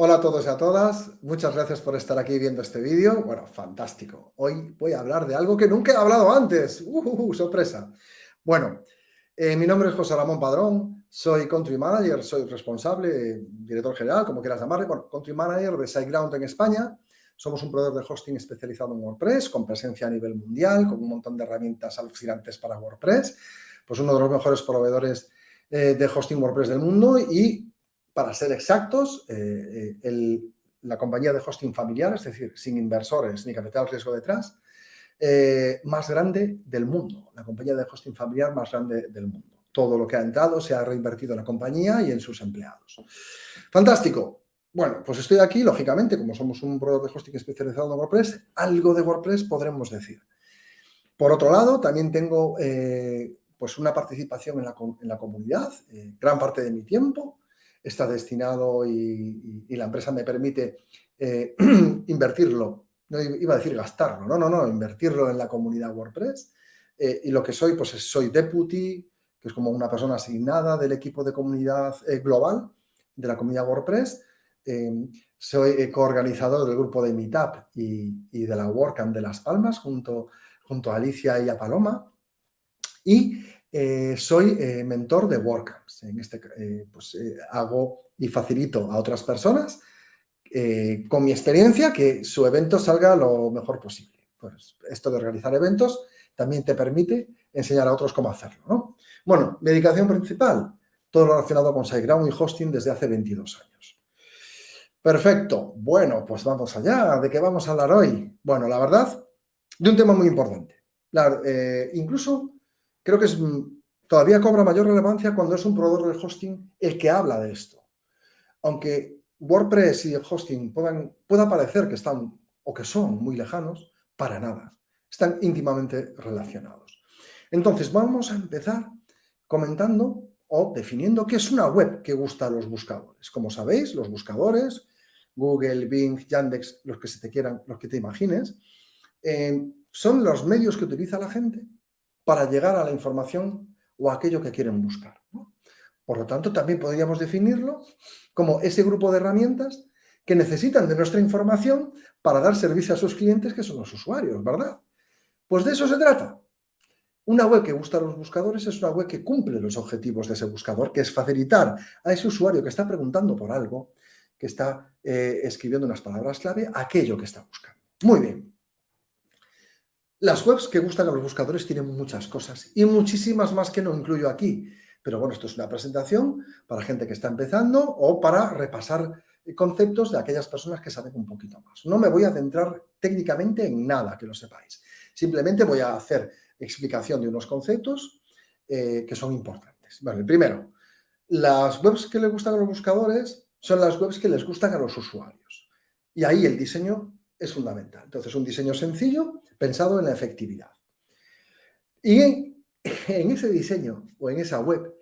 Hola a todos y a todas, muchas gracias por estar aquí viendo este vídeo. Bueno, fantástico. Hoy voy a hablar de algo que nunca he hablado antes. ¡Uh, sorpresa! Bueno, eh, mi nombre es José Ramón Padrón, soy Country Manager, soy responsable, director general, como quieras llamarle, bueno, Country Manager de SiteGround en España. Somos un proveedor de hosting especializado en WordPress, con presencia a nivel mundial, con un montón de herramientas alucinantes para WordPress. Pues uno de los mejores proveedores eh, de hosting WordPress del mundo y para ser exactos, eh, eh, la compañía de hosting familiar, es decir, sin inversores ni capital riesgo detrás, más grande del mundo, la compañía de hosting familiar más grande del mundo. Todo lo que ha entrado se ha reinvertido en la compañía y en sus empleados. Fantástico. Bueno, pues estoy aquí, lógicamente, como somos un proveedor de hosting especializado en WordPress, algo de WordPress podremos decir. Por otro lado, también tengo pues una participación en la, en la comunidad, gran parte de mi tiempo, está destinado y, la empresa me permite eh, invertirlo, no iba a decir gastarlo, no, no, no, invertirlo en la comunidad WordPress. Eh, y lo que soy, pues soy deputy, que es como una persona asignada del equipo de comunidad eh, global de la comunidad WordPress. soy coorganizador del grupo de Meetup y, de la WordCamp de Las Palmas junto, junto a Alicia y a Paloma. Y eh, soy eh, mentor de WordCamps. En este, eh, pues hago y facilito a otras personas con mi experiencia que su evento salga lo mejor posible. Pues esto de organizar eventos también te permite enseñar a otros cómo hacerlo. ¿no? Bueno, dedicación principal, todo lo relacionado con SiteGround y hosting desde hace 22 años. Perfecto. Bueno, pues vamos allá. ¿De qué vamos a hablar hoy? Bueno, la verdad, de un tema muy importante. incluso creo que es, mm, todavía cobra mayor relevancia cuando es un proveedor de hosting el que habla de esto. Aunque WordPress y el hosting puedan, pueda parecer que están o que son muy lejanos, para nada. Están íntimamente relacionados. Entonces, vamos a empezar comentando o definiendo qué es una web que gusta a los buscadores. Como sabéis, los buscadores, Google, Bing, Yandex, los que se te quieran, los que te imagines, eh, son los medios que utiliza la gente para llegar a la información o a aquello que quieren buscar. Por lo tanto, también podríamos definirlo como ese grupo de herramientas que necesitan de nuestra información para dar servicio a sus clientes, que son los usuarios, ¿verdad? Pues de eso se trata. Una web que gusta a los buscadores es una web que cumple los objetivos de ese buscador, que es facilitar a ese usuario que está preguntando por algo, que está eh, escribiendo unas palabras clave, aquello que está buscando. Muy bien. Las webs que gustan a los buscadores tienen muchas cosas y muchísimas más que no incluyo aquí. Pero bueno, esto es una presentación para gente que está empezando o para repasar conceptos de aquellas personas que saben un poquito más. No me voy a centrar técnicamente en nada, que lo sepáis. Simplemente voy a hacer explicación de unos conceptos eh, que son importantes. El primero, las webs que le gustan a los buscadores son las webs que les gustan a los usuarios. Y ahí el diseño es fundamental. Entonces, un diseño sencillo pensado en la efectividad. Y en, ese diseño o en esa web,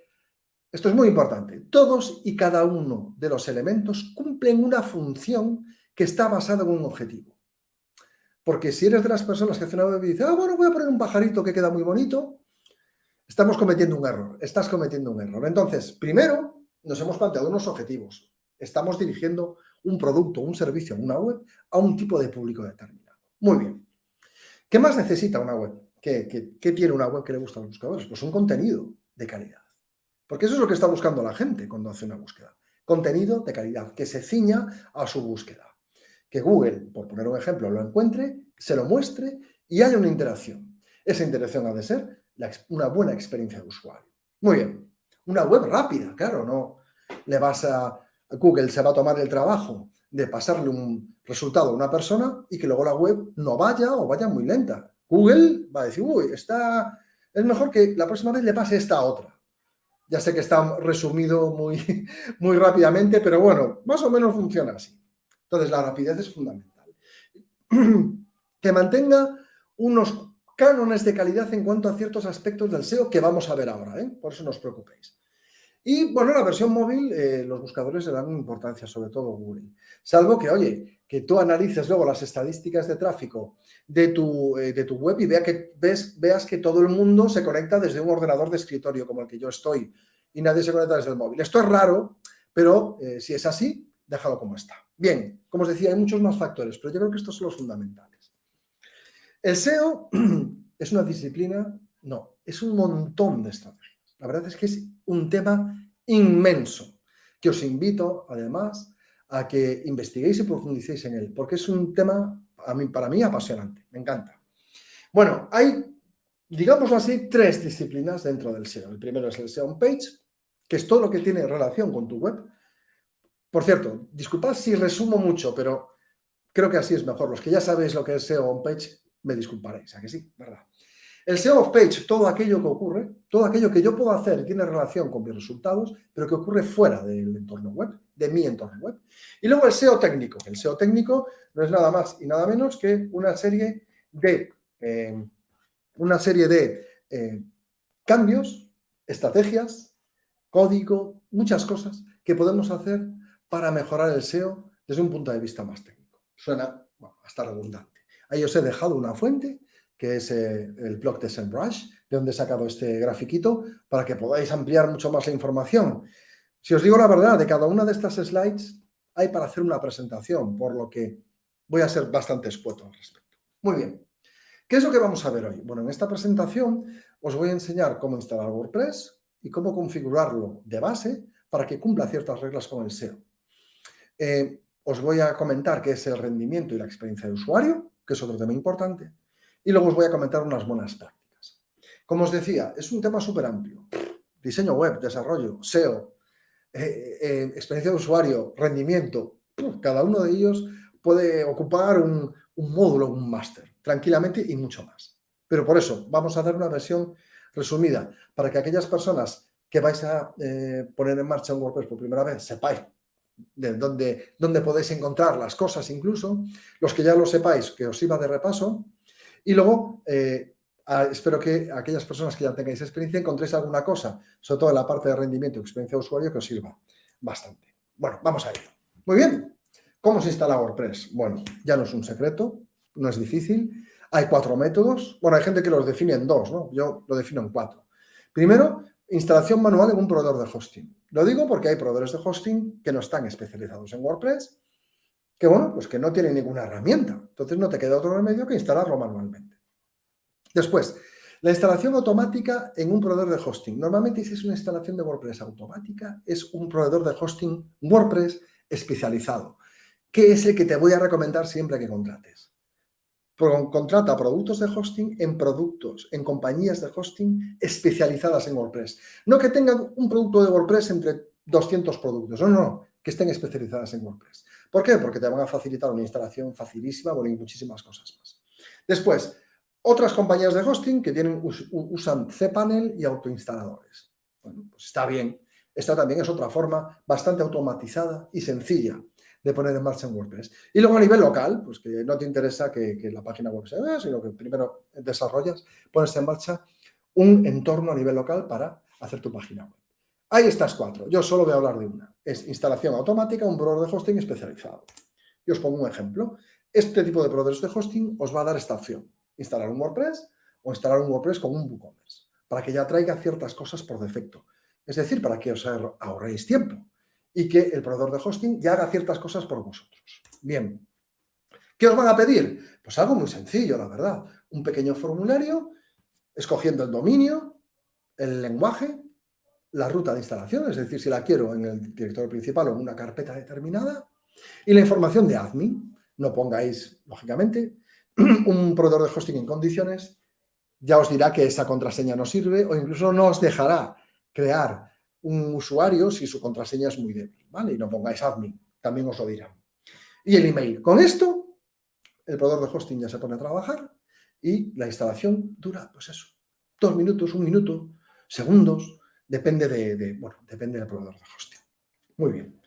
esto es muy importante, todos y cada uno de los elementos cumplen una función que está basada en un objetivo. Porque si eres de las personas que hacen web y dices, ah, bueno, voy a poner un pajarito que queda muy bonito, estamos cometiendo un error, estás cometiendo un error. Entonces, primero, nos hemos planteado unos objetivos. Estamos dirigiendo un producto, un servicio, una web a un tipo de público determinado. Muy bien. ¿Qué más necesita una web? ¿Qué, tiene una web que le gusta a los buscadores? Pues un contenido de calidad. Porque eso es lo que está buscando la gente cuando hace una búsqueda. Contenido de calidad, que se ciña a su búsqueda. Que Google, por poner un ejemplo, lo encuentre, se lo muestre y haya una interacción. Esa interacción ha de ser una buena experiencia de usuario. Muy bien. Una web rápida, claro, no le vas a Google se va a tomar el trabajo de pasarle un resultado a una persona y que luego la web no vaya o vaya muy lenta. Google va a decir, uy, está, es mejor que la próxima vez le pase esta otra. Ya sé que está resumido muy, muy rápidamente, pero bueno, más o menos funciona así. Entonces, la rapidez es fundamental. Que mantenga unos cánones de calidad en cuanto a ciertos aspectos del SEO que vamos a ver ahora, ¿eh? por eso no os preocupéis. Y bueno, la versión móvil, eh, los buscadores le dan importancia, sobre todo Google. Salvo que, oye, que tú analices luego las estadísticas de tráfico de tu, eh, de tu web y vea que, veas que todo el mundo se conecta desde un ordenador de escritorio como el que yo estoy y nadie se conecta desde el móvil. Esto es raro, pero si es así, déjalo como está. Bien, como os decía, hay muchos más factores, pero yo creo que estos son los fundamentales. El SEO es una disciplina, no, es un montón de estrategias. La verdad es que es un tema inmenso, que os invito, además, a que investiguéis y profundicéis en él, porque es un tema, a mí, para mí, apasionante, me encanta. Bueno, hay, digámoslo así, tres disciplinas dentro del SEO. El primero es el SEO on page, que es todo lo que tiene relación con tu web. Por cierto, disculpad si resumo mucho, pero creo que así es mejor. Los que ya sabéis lo que es SEO on page, me disculparéis, ¿a que sí? ¿Verdad? El SEO of page, todo aquello que ocurre, todo aquello que yo puedo hacer y tiene relación con mis resultados, pero que ocurre fuera del entorno web, de mi entorno web. Y luego el SEO técnico. El SEO técnico no es nada más y nada menos que una serie de, eh, una serie de eh, cambios, estrategias, código, muchas cosas que podemos hacer para mejorar el SEO desde un punto de vista más técnico. Suena hasta redundante. Ahí os he dejado una fuente que es eh, el blog de SEMrush, de donde he sacado este grafiquito, para que podáis ampliar mucho más la información. Si os digo la verdad, de cada una de estas slides hay para hacer una presentación, por lo que voy a ser bastante escueto al respecto. Muy bien. ¿Qué es lo que vamos a ver hoy? Bueno, en esta presentación os voy a enseñar cómo instalar WordPress y cómo configurarlo de base para que cumpla ciertas reglas con el SEO. Eh, os voy a comentar qué es el rendimiento y la experiencia de usuario, que es otro tema importante. Y luego os voy a comentar unas buenas prácticas. Como os decía, es un tema súper amplio. Diseño web, desarrollo, SEO, eh, eh, experiencia de usuario, rendimiento. Cada uno de ellos puede ocupar un, módulo, un máster, tranquilamente y mucho más. Pero por eso vamos a dar una versión resumida para que aquellas personas que vais a poner en marcha un WordPress por primera vez sepáis de dónde, podéis encontrar las cosas incluso, los que ya lo sepáis, que os iba de repaso, y luego, eh, espero que aquellas personas que ya tengáis experiencia encontréis alguna cosa, sobre todo en la parte de rendimiento y experiencia de usuario, que os sirva bastante. Bueno, vamos a ello. Muy bien. ¿Cómo se instala WordPress? Bueno, ya no es un secreto, no es difícil. Hay cuatro métodos. Bueno, hay gente que los define en dos, ¿no? Yo lo defino en cuatro. Primero, instalación manual en un proveedor de hosting. Lo digo porque hay proveedores de hosting que no están especializados en WordPress que bueno, pues que no tiene ninguna herramienta. Entonces no te queda otro remedio que instalarlo manualmente. Después, la instalación automática en un proveedor de hosting. Normalmente si es una instalación de WordPress automática, es un proveedor de hosting WordPress especializado, que es el que te voy a recomendar siempre que contrates. Contrata productos de hosting en productos, en compañías de hosting especializadas en WordPress. No que tengan un producto de WordPress entre 200 productos, no, no, que estén especializadas en WordPress. ¿Por qué? Porque te van a facilitar una instalación facilísima, bueno, y muchísimas cosas más. Después, otras compañías de hosting que tienen, usan cPanel y autoinstaladores. Bueno, pues está bien. Esta también es otra forma bastante automatizada y sencilla de poner en marcha en WordPress. Y luego a nivel local, pues que no te interesa que, la página web se vea, sino que primero desarrollas, pones en marcha un entorno a nivel local para hacer tu página web. Hay estas cuatro. Yo solo voy a hablar de una. Es instalación automática, un proveedor de hosting especializado. Yo os pongo un ejemplo. Este tipo de proveedores de hosting os va a dar esta opción. Instalar un WordPress o instalar un WordPress con un WooCommerce. Para que ya traiga ciertas cosas por defecto. Es decir, para que os ahorréis tiempo. Y que el proveedor de hosting ya haga ciertas cosas por vosotros. Bien. ¿Qué os van a pedir? Pues algo muy sencillo, la verdad. Un pequeño formulario, escogiendo el dominio, el lenguaje, la ruta de instalación, es decir, si la quiero en el directorio principal o en una carpeta determinada, y la información de admin. No pongáis, lógicamente, un proveedor de hosting en condiciones, ya os dirá que esa contraseña no sirve o incluso no os dejará crear un usuario si su contraseña es muy débil, ¿vale? Y no pongáis admin, también os lo dirá. Y el email. Con esto, el proveedor de hosting ya se pone a trabajar y la instalación dura, pues eso, dos minutos, un minuto, segundos, Depende, de, bueno, depende del proveedor de hosting. Muy bien.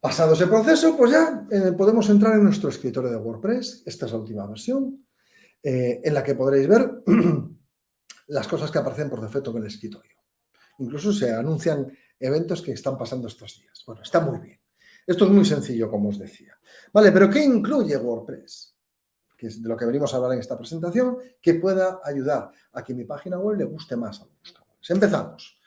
Pasado ese proceso, pues ya eh, podemos entrar en nuestro escritorio de WordPress. Esta es la última versión, eh, en la que podréis ver las cosas que aparecen por defecto en el escritorio. Incluso se anuncian eventos que están pasando estos días. Bueno, está muy bien. Esto es muy sencillo, como os decía. Vale, pero ¿qué incluye WordPress? Que es de lo que venimos a hablar en esta presentación, que pueda ayudar a que mi página web le guste más a los buscadores. Empezamos.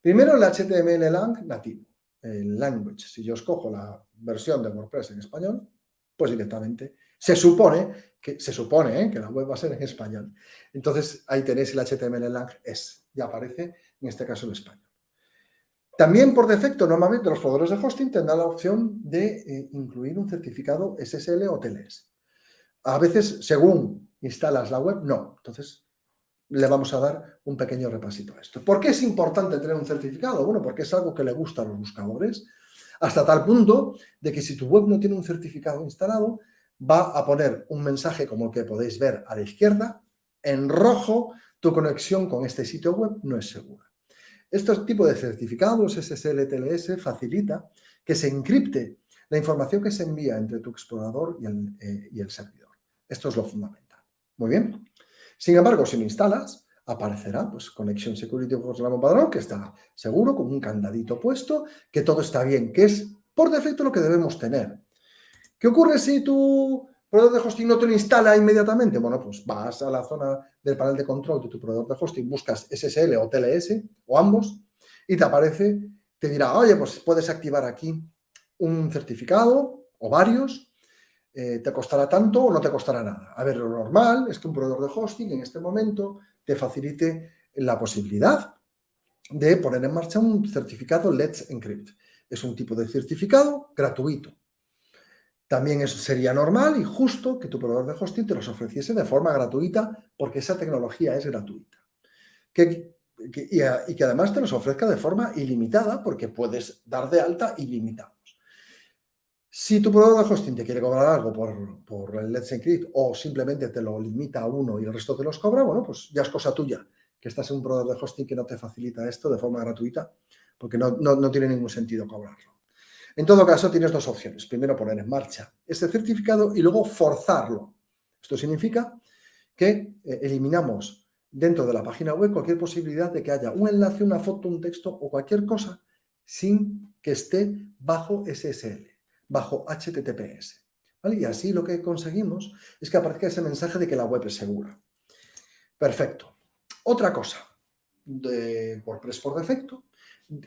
Primero el HTML lang nativo, el language. Si yo escojo la versión de WordPress en español, pues directamente se supone que, se supone, ¿eh? que la web va a ser en español. Entonces ahí tenéis el HTML lang es, ya aparece en este caso el español. También por defecto, normalmente los proveedores de hosting tendrán la opción de eh, incluir un certificado SSL o TLS. A veces, según instalas la web, no. Entonces, le vamos a dar un pequeño repasito a esto. ¿Por qué es importante tener un certificado? Bueno, porque es algo que le gusta a los buscadores, hasta tal punto de que si tu web no tiene un certificado instalado, va a poner un mensaje como el que podéis ver a la izquierda, en rojo, tu conexión con este sitio web no es segura. Este tipo de certificados SSL-TLS facilita que se encripte la información que se envía entre tu explorador y el, eh, y el servidor. Esto es lo fundamental. Muy bien. Sin embargo, si lo instalas, aparecerá pues Connection Security Padrón, que está seguro, con un candadito puesto, que todo está bien, que es por defecto lo que debemos tener. ¿Qué ocurre si tu proveedor de hosting no te lo instala inmediatamente? Bueno, pues vas a la zona del panel de control de tu proveedor de hosting, buscas SSL o TLS, o ambos, y te aparece, te dirá, oye, pues puedes activar aquí un certificado o varios, eh, ¿te costará tanto o no te costará nada? A ver, lo normal es que un proveedor de hosting en este momento te facilite la posibilidad de poner en marcha un certificado Let's Encrypt. Es un tipo de certificado gratuito. También sería normal y justo que tu proveedor de hosting te los ofreciese de forma gratuita porque esa tecnología es gratuita. y, que además te los ofrezca de forma ilimitada porque puedes dar de alta ilimitado. Si tu proveedor de hosting te quiere cobrar algo por, el Let's Encrypt o simplemente te lo limita a uno y el resto te los cobra, bueno, pues ya es cosa tuya, que estás en un proveedor de hosting que no te facilita esto de forma gratuita, porque no tiene ningún sentido cobrarlo. En todo caso, tienes dos opciones. Primero, poner en marcha este certificado y luego forzarlo. Esto significa que eh, eliminamos dentro de la página web cualquier posibilidad de que haya un enlace, una foto, un texto o cualquier cosa sin que esté bajo SSL bajo HTTPS. Y así lo que conseguimos es que aparezca ese mensaje de que la web es segura. Perfecto. Otra cosa de WordPress por defecto,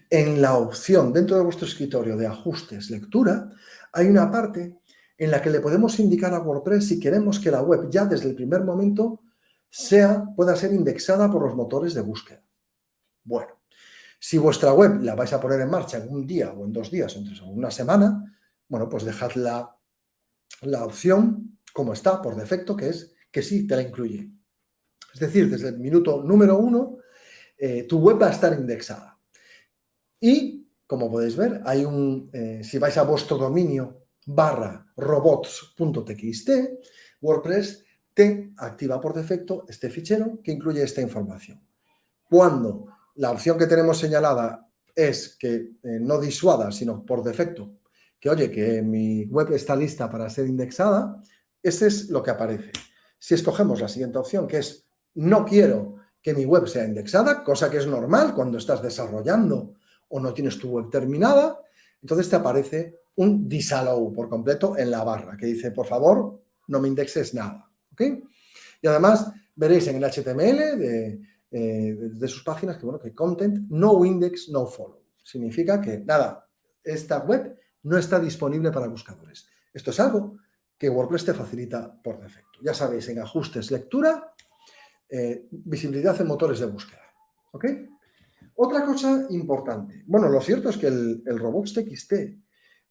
en la opción dentro de vuestro escritorio de ajustes lectura, hay una parte en la que le podemos indicar a WordPress si queremos que la web ya desde el primer momento sea, pueda ser indexada por los motores de búsqueda. Bueno, si vuestra web la vais a poner en marcha en un día o en dos días o en una semana, bueno, pues dejad la, opción como está por defecto, que es que sí te la incluye. Es decir, desde el minuto número uno, eh, tu web va a estar indexada. Y, como podéis ver, hay un, eh, si vais a vuestro dominio barra robots.txt, WordPress te activa por defecto este fichero que incluye esta información. Cuando la opción que tenemos señalada es que eh, no disuada, sino por defecto que, oye, que mi web está lista para ser indexada, ese es lo que aparece. Si escogemos la siguiente opción, que es no quiero que mi web sea indexada, cosa que es normal cuando estás desarrollando o no tienes tu web terminada, entonces te aparece un disallow por completo en la barra que dice, por favor, no me indexes nada. ¿ok? Y además veréis en el HTML de, eh, de sus páginas que, bueno, que content, no index, no follow. Significa que, nada, esta web no está disponible para buscadores. Esto es algo que WordPress te facilita por defecto. Ya sabéis, en ajustes, lectura, eh, visibilidad en motores de búsqueda. ¿Ok? Otra cosa importante. Bueno, lo cierto es que el, el robots.txt,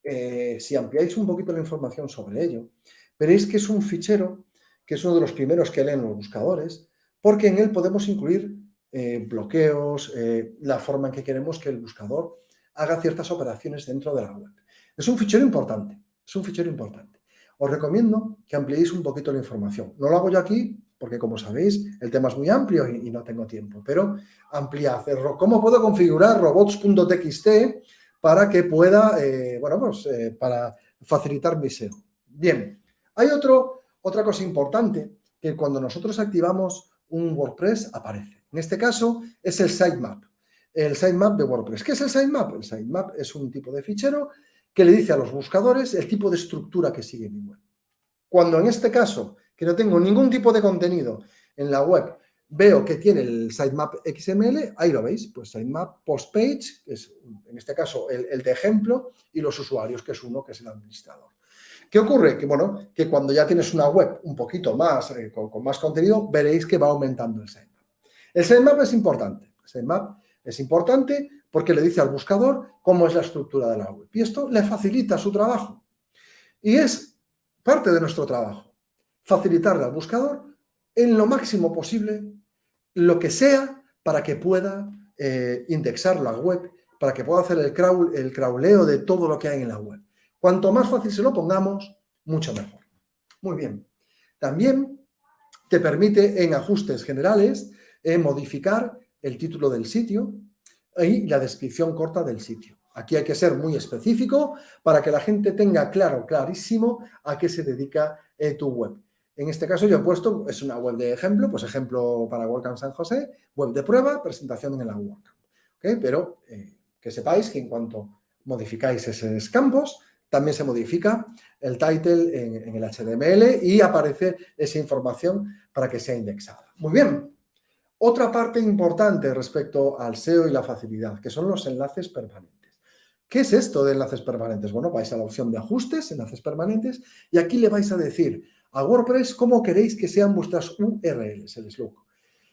eh, si ampliáis un poquito la información sobre ello, veréis que es un fichero que es uno de los primeros que leen los buscadores, porque en él podemos incluir eh, bloqueos, la forma en que queremos que el buscador haga ciertas operaciones dentro de la web. Es un fichero importante, es un fichero importante. Os recomiendo que ampliéis un poquito la información. No lo hago yo aquí porque, como sabéis, el tema es muy amplio y, no tengo tiempo, pero ampliad. ¿Cómo puedo configurar robots.txt para que pueda, eh, bueno, pues eh, para facilitar mi SEO? Bien, hay otro, otra cosa importante que cuando nosotros activamos un WordPress aparece. En este caso es el sitemap. el sitemap de WordPress. ¿Qué es el sitemap? El sitemap es un tipo de fichero que le dice a los buscadores el tipo de estructura que sigue mi web. Cuando en este caso, que no tengo ningún tipo de contenido en la web, veo que tiene el sitemap XML, ahí lo veis, pues sitemap postpage, que es en este caso el, de ejemplo, y los usuarios, que es uno, que es el administrador. ¿Qué ocurre? Que bueno, que cuando ya tienes una web un poquito más, eh, con, más contenido, veréis que va aumentando el sitemap. El sitemap es importante. El sitemap es importante porque le dice al buscador cómo es la estructura de la web. Y esto le facilita su trabajo. Y es parte de nuestro trabajo, facilitarle al buscador en lo máximo posible lo que sea para que pueda eh, indexar la web, para que pueda hacer el, crawl, el crawleo de todo lo que hay en la web. Cuanto más fácil se lo pongamos, mucho mejor. Muy bien. También te permite en ajustes generales eh, modificar el título del sitio, y la descripción corta del sitio. Aquí hay que ser muy específico para que la gente tenga claro, clarísimo a qué se dedica eh, tu web. En este caso yo he puesto, es una web de ejemplo, pues ejemplo para WordCamp San José, web de prueba, presentación en la WordCamp. Pero eh, que sepáis que en cuanto modificáis esos campos, también se modifica el title en, en el HTML y aparece esa información para que sea indexada. Muy bien, otra parte importante respecto al SEO y la facilidad, que son los enlaces permanentes. ¿Qué es esto de enlaces permanentes? Bueno, vais a la opción de ajustes, enlaces permanentes, y aquí le vais a decir a WordPress cómo queréis que sean vuestras URLs, el slug.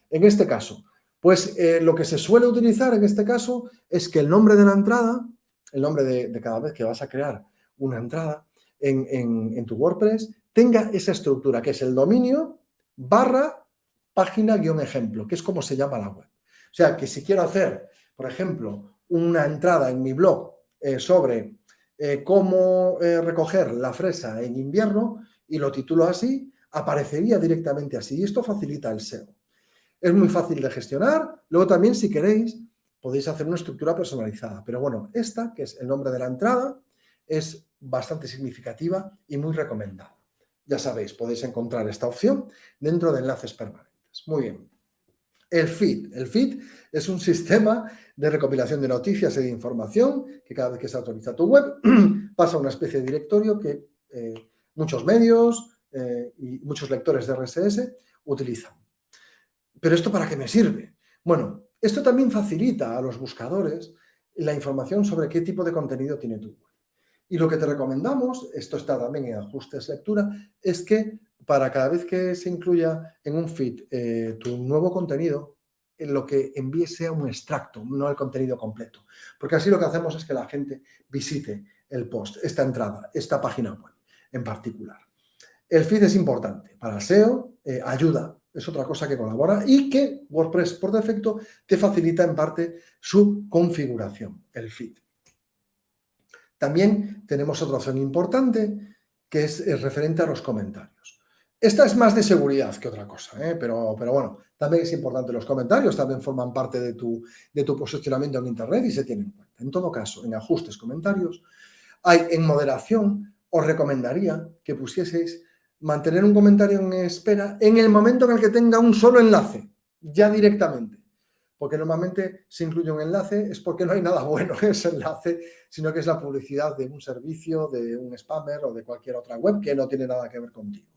En este caso, pues eh, lo que se suele utilizar en este caso es que el nombre de la entrada, el nombre de, cada vez que vas a crear una entrada en, en tu WordPress, tenga esa estructura, que es el dominio barra página-ejemplo, que es como se llama la web. O sea, que si quiero hacer, por ejemplo, una entrada en mi blog eh, sobre eh, cómo recoger la fresa en invierno y lo titulo así, aparecería directamente así. Y esto facilita el SEO. Es muy fácil de gestionar. Luego también, si queréis, podéis hacer una estructura personalizada. Pero bueno, esta, que es el nombre de la entrada, es bastante significativa y muy recomendada. Ya sabéis, podéis encontrar esta opción dentro de enlaces permanentes. Muy bien. El feed. El feed es un sistema de recopilación de noticias y de información que cada vez que se actualiza tu web pasa a una especie de directorio que eh, muchos medios eh, y muchos lectores de RSS utilizan. ¿Pero esto para qué me sirve? Bueno, esto también facilita a los buscadores la información sobre qué tipo de contenido tiene tu web. Y lo que te recomendamos, esto está también en ajustes lectura, es que para cada vez que se incluya en un feed eh, tu nuevo contenido, en lo que envíes sea un extracto, no el contenido completo. Porque así lo que hacemos es que la gente visite el post, esta entrada, esta página web en particular. El feed es importante para SEO, eh, ayuda, es otra cosa que colabora y que WordPress por defecto te facilita en parte su configuración, el feed. También tenemos otra opción importante que es referente a los comentarios. Esta es más de seguridad que otra cosa, ¿eh? pero, pero bueno, también es importante los comentarios, también forman parte de tu, de tu posicionamiento en Internet y se tienen en cuenta. En todo caso, en ajustes, comentarios, hay en moderación, os recomendaría que pusieseis mantener un comentario en espera en el momento en el que tenga un solo enlace, ya directamente. Porque normalmente si incluye un enlace es porque no hay nada bueno en ese enlace, sino que es la publicidad de un servicio, de un spammer o de cualquier otra web que no tiene nada que ver contigo.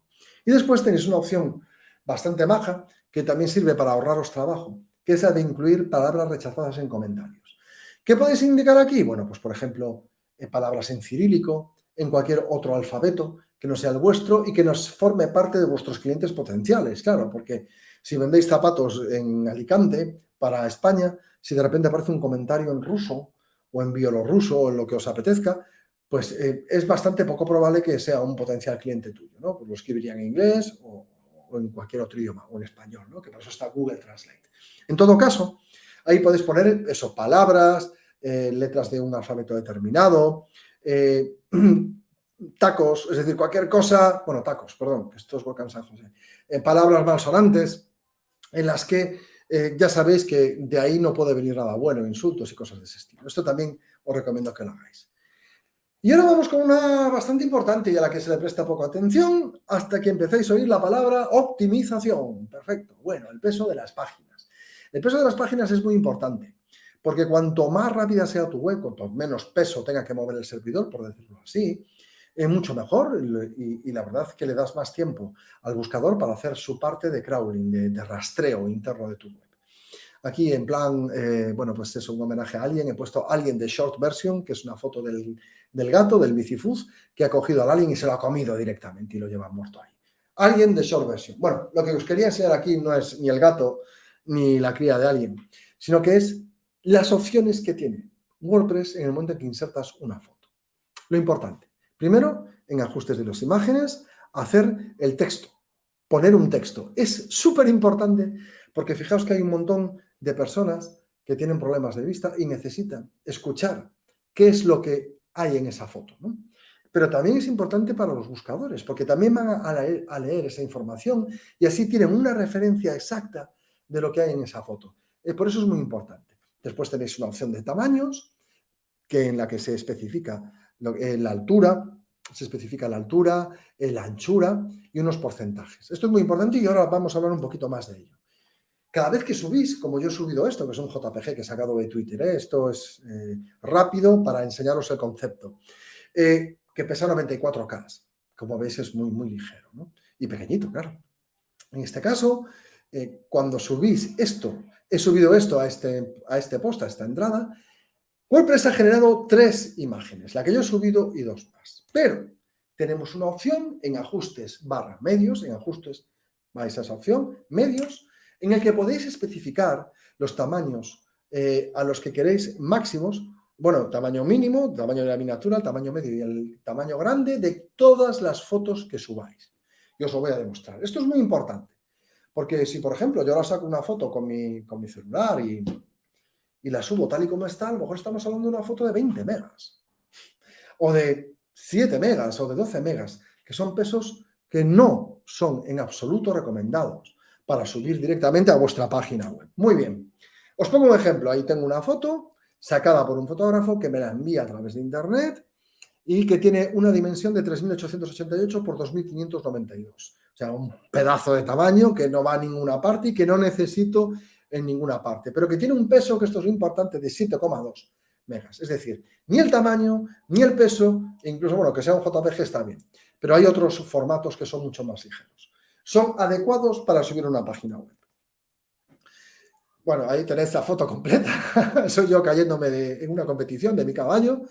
Y después tenéis una opción bastante maja que también sirve para ahorraros trabajo, que es la de incluir palabras rechazadas en comentarios. ¿Qué podéis indicar aquí? Bueno, pues por ejemplo, eh, palabras en cirílico, en cualquier otro alfabeto que no sea el vuestro y que nos forme parte de vuestros clientes potenciales, claro, porque si vendéis zapatos en Alicante para España, si de repente aparece un comentario en ruso o en bielorruso o en lo que os apetezca, pues eh, es bastante poco probable que sea un potencial cliente tuyo, ¿no? Pues lo escribiría en inglés o, en cualquier otro idioma, o en español, ¿no? Que por eso está Google Translate. En todo caso, ahí podéis poner eso, palabras, eh, letras de un alfabeto determinado, eh, tacos, es decir, cualquier cosa, bueno, tacos, perdón, esto es San José, palabras malsonantes en las que ya sabéis que de ahí no puede venir nada bueno, insultos y cosas de ese estilo. Esto también os recomiendo que lo hagáis. Y ahora vamos con una bastante importante y a la que se le presta poca atención hasta que empecéis a oír la palabra optimización. Perfecto. Bueno, el peso de las páginas. El peso de las páginas es muy importante porque cuanto más rápida sea tu web, cuanto menos peso tenga que mover el servidor, por decirlo así, es mucho mejor y, la verdad es que le das más tiempo al buscador para hacer su parte de crawling, de, rastreo interno de tu web. Aquí en plan, eh, bueno, pues es un homenaje a alguien, he puesto alguien de short version, que es una foto del, gato, del bicifuz, que ha cogido al alien y se lo ha comido directamente y lo lleva muerto ahí. Alguien de short version. Bueno, lo que os quería enseñar aquí no es ni el gato ni la cría de alguien, sino que es las opciones que tiene WordPress en el momento en que insertas una foto. Lo importante, primero, en ajustes de las imágenes, hacer el texto, poner un texto. Es súper importante porque fijaos que hay un montón de personas que tienen problemas de vista y necesitan escuchar qué es lo que hay en esa foto. Pero también es importante para los buscadores, porque también van a leer, a leer, esa información y así tienen una referencia exacta de lo que hay en esa foto. Eh, por eso es muy importante. Después tenéis una opción de tamaños, que en la que se especifica eh, la altura, se especifica la altura, eh, la anchura y unos porcentajes. Esto es muy importante y ahora vamos a hablar un poquito más de ello. Cada vez que subís, como yo he subido esto, que es un JPG que he sacado de Twitter, ¿eh? esto es rápido para enseñaros el concepto, que pesa 94K. Como veis es muy, muy ligero y pequeñito, claro. En este caso, cuando subís esto he subido esto a este, a este post, a esta entrada, WordPress ha generado tres imágenes, la que yo he subido y dos más. Pero tenemos una opción en ajustes barra medios, en ajustes vais a esa opción, medios, en el que podéis especificar los tamaños eh, a los que queréis máximos, bueno, tamaño mínimo, tamaño de la miniatura, tamaño medio y el tamaño grande de todas las fotos que subáis. Y os lo voy a demostrar. Esto es muy importante. Porque si, por ejemplo, yo ahora saco una foto con mi, con mi celular y, y la subo tal y como está, a lo mejor estamos hablando de una foto de 20 megas. O de 7 megas o de 12 megas, que son pesos que no son en absoluto recomendados para subir directamente a vuestra página web. Muy bien. Os pongo un ejemplo. Ahí tengo una foto sacada por un fotógrafo que me la envía a través de internet y que tiene una dimensión de 3.888 por 2.592. O sea, un pedazo de tamaño que no va a ninguna parte y que no necesito en ninguna parte, pero que tiene un peso, que esto es importante, de 7,2 megas. Es decir, ni el tamaño, ni el peso, e incluso, bueno, que sea un JPG está bien, pero hay otros formatos que son mucho más ligeros. Son adecuados para subir una página web. Bueno, ahí tenéis la foto completa. Soy yo cayéndome en una competición de mi caballo.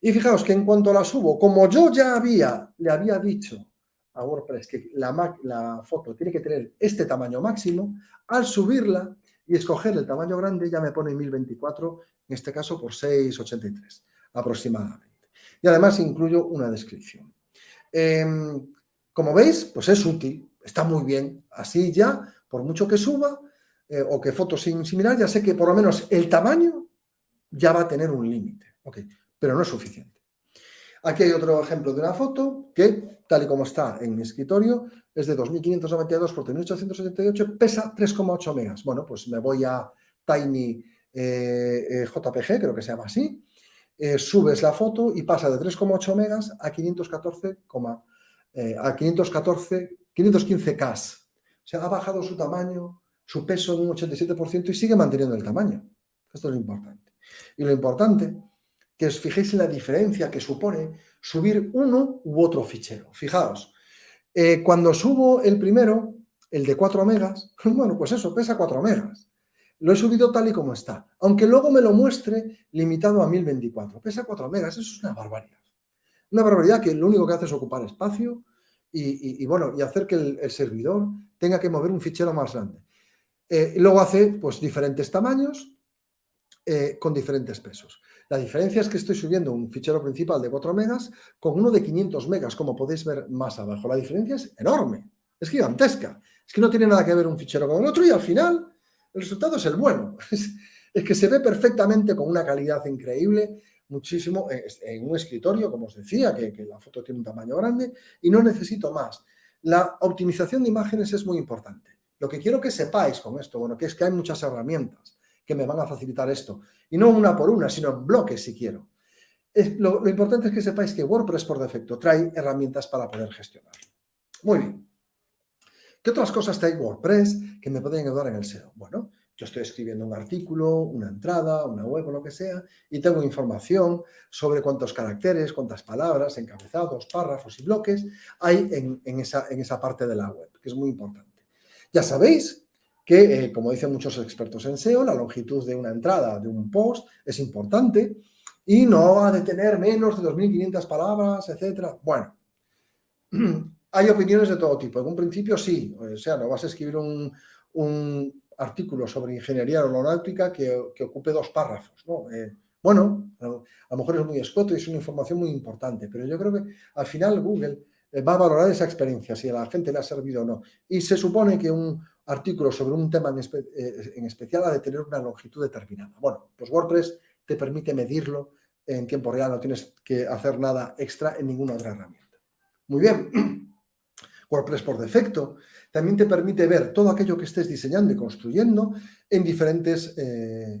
Y fijaos que en cuanto la subo, como yo ya había, le había dicho a WordPress que la, la foto tiene que tener este tamaño máximo, al subirla y escoger el tamaño grande ya me pone 1024, en este caso por 683 aproximadamente. Y además incluyo una descripción. Em, como veis, pues es útil, está muy bien. Así ya, por mucho que suba eh, o que fotos similar, ya sé que por lo menos el tamaño ya va a tener un límite. Okay, pero no es suficiente. Aquí hay otro ejemplo de una foto que, tal y como está en mi escritorio, es de 2592 por 3878, pesa 3,8 megas. Bueno, pues me voy a Tiny eh, eh, JPG, creo que se llama así, eh, subes la foto y pasa de 3,8 megas a 514, a 514, 515K. O sea, ha bajado su tamaño, su peso en un 87% y sigue manteniendo el tamaño. Esto es lo importante. Y lo importante que os fijéis en la diferencia que supone subir uno u otro fichero. Fijaos, eh, cuando subo el primero, el de 4 megas, bueno, pues eso, pesa 4 megas. Lo he subido tal y como está, aunque luego me lo muestre limitado a 1024. Pesa 4 megas, eso es una barbaridad. Una barbaridad que lo único que hace es ocupar espacio y, bueno, y hacer que el, servidor tenga que mover un fichero más grande. Eh, luego hace pues diferentes tamaños eh, con diferentes pesos. La diferencia es que estoy subiendo un fichero principal de 4 megas con uno de 500 megas, como podéis ver más abajo. La diferencia es enorme, es gigantesca. Es que no tiene nada que ver un fichero con el otro y al final el resultado es el bueno. Es, que se ve perfectamente con una calidad increíble, muchísimo, en un escritorio, como os decía, que, que la foto tiene un tamaño grande y no necesito más. La optimización de imágenes es muy importante. Lo que quiero que sepáis con esto, bueno, que es que hay muchas herramientas que me van a facilitar esto. Y no una por una, sino en bloques si quiero. lo, importante es que sepáis que WordPress por defecto trae herramientas para poder gestionar. Muy bien. ¿Qué otras cosas trae WordPress que me pueden ayudar en el SEO? Bueno, yo estoy escribiendo un artículo, una entrada, una web o lo que sea, y tengo información sobre cuántos caracteres, cuántas palabras, encabezados, párrafos y bloques hay en, esa, en esa parte de la web, que es muy importante. Ya sabéis que, eh, como dicen muchos expertos en SEO, la longitud de una entrada, de un post, es importante y no ha de tener menos de 2.500 palabras, etcétera. Bueno, hay opiniones de todo tipo. En un principio sí, o sea, no vas a escribir un, artículo sobre ingeniería aeronáutica que, que ocupe dos párrafos, ¿no? Eh, bueno, a lo mejor es muy escoto y es una información muy importante, pero yo creo que al final Google eh, va a valorar esa experiencia, si a la gente le ha servido o no. Y se supone que un artículo sobre un tema en, eh, en especial ha de tener una longitud determinada. Bueno, pues WordPress te permite medirlo en tiempo real, no tienes que hacer nada extra en ninguna otra herramienta. Muy bien, WordPress por defecto también te permite ver todo aquello que estés diseñando y construyendo eh,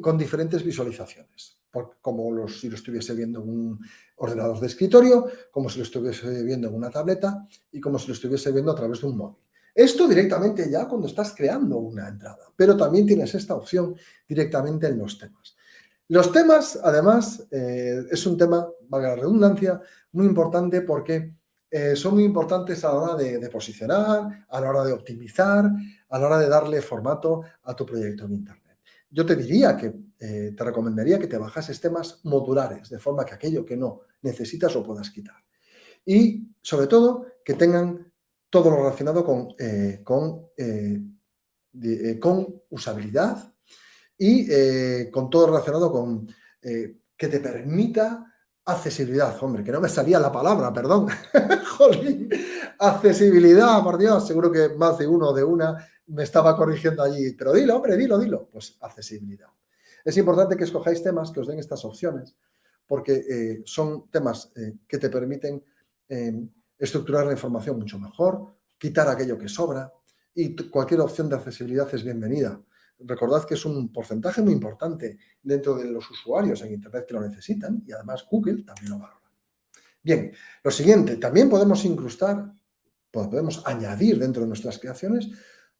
con diferentes visualizaciones, como si lo estuviese viendo en un ordenador de escritorio, como si lo estuviese viendo en una tableta y como si lo estuviese viendo a través de un móvil. Esto directamente ya cuando estás creando una entrada, pero también tienes esta opción directamente en los temas. Los temas, además, eh, es un tema, valga la redundancia, muy importante porque eh, son muy importantes a la hora de, posicionar, a la hora de optimizar, a la hora de darle formato a tu proyecto en Internet. Yo te diría que, eh, te recomendaría que te bajases temas modulares, de forma que aquello que no necesitas lo puedas quitar. Y, sobre todo, que tengan todo lo relacionado con, con, con usabilidad, y eh, con todo relacionado con eh, que te permita accesibilidad. Hombre, que no me salía la palabra, perdón. Jolín. Accesibilidad, por Dios. Seguro que más de uno de una me estaba corrigiendo allí. Pero dilo, hombre, dilo, dilo. Pues accesibilidad. Es importante que escojáis temas que os den estas opciones porque eh, son temas que te permiten estructurar la información mucho mejor, quitar aquello que sobra y cualquier opción de accesibilidad es bienvenida recordad que es un porcentaje muy importante dentro de los usuarios en Internet que lo necesitan y además Google también lo valora. Bien, lo siguiente, también podemos incrustar, pues podemos añadir dentro de nuestras creaciones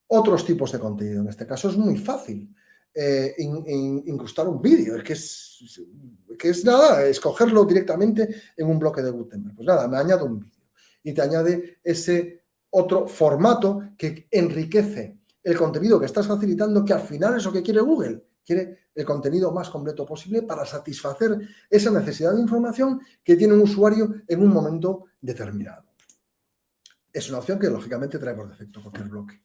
otros tipos de contenido. En este caso es muy fácil eh, incrustar un vídeo, que es, que es nada, escogerlo directamente en un bloque de Gutenberg. Pues nada, me añado un vídeo y te añade ese otro formato que enriquece el contenido que estás facilitando, que al final es lo que quiere Google. Quiere el contenido más completo posible para satisfacer esa necesidad de información que tiene un usuario en un momento determinado. Es una opción que lógicamente trae por defecto cualquier bloque.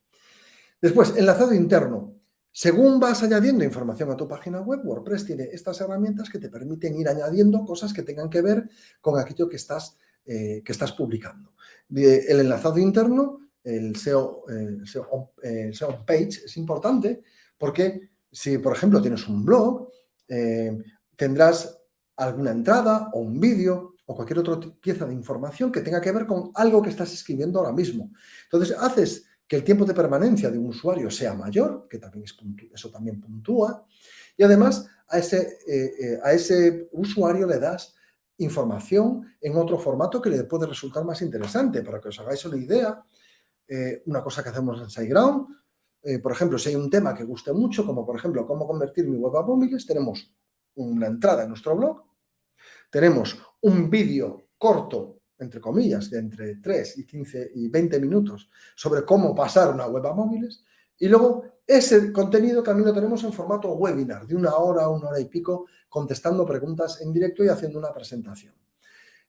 Después, enlazado interno. Según vas añadiendo información a tu página web, WordPress tiene estas herramientas que te permiten ir añadiendo cosas que tengan que ver con aquello que estás, eh, que estás publicando. El enlazado interno el SEO, el SEO, page es importante porque si, por ejemplo, tienes un blog, eh, tendrás alguna entrada o un vídeo o cualquier otra pieza de información que tenga que ver con algo que estás escribiendo ahora mismo. Entonces, haces que el tiempo de permanencia de un usuario sea mayor, que también es eso también puntúa, y además a ese, eh, a ese usuario le das información en otro formato que le puede resultar más interesante. Para que os hagáis una idea, eh, una cosa que hacemos en SiteGround. Eh, por ejemplo, si hay un tema que guste mucho, como por ejemplo cómo convertir mi web a móviles, tenemos una entrada en nuestro blog, tenemos un vídeo corto, entre comillas, de entre 3 y 15 y 20 minutos sobre cómo pasar una web a móviles y luego ese contenido también lo tenemos en formato webinar, de una hora, una hora y pico, contestando preguntas en directo y haciendo una presentación.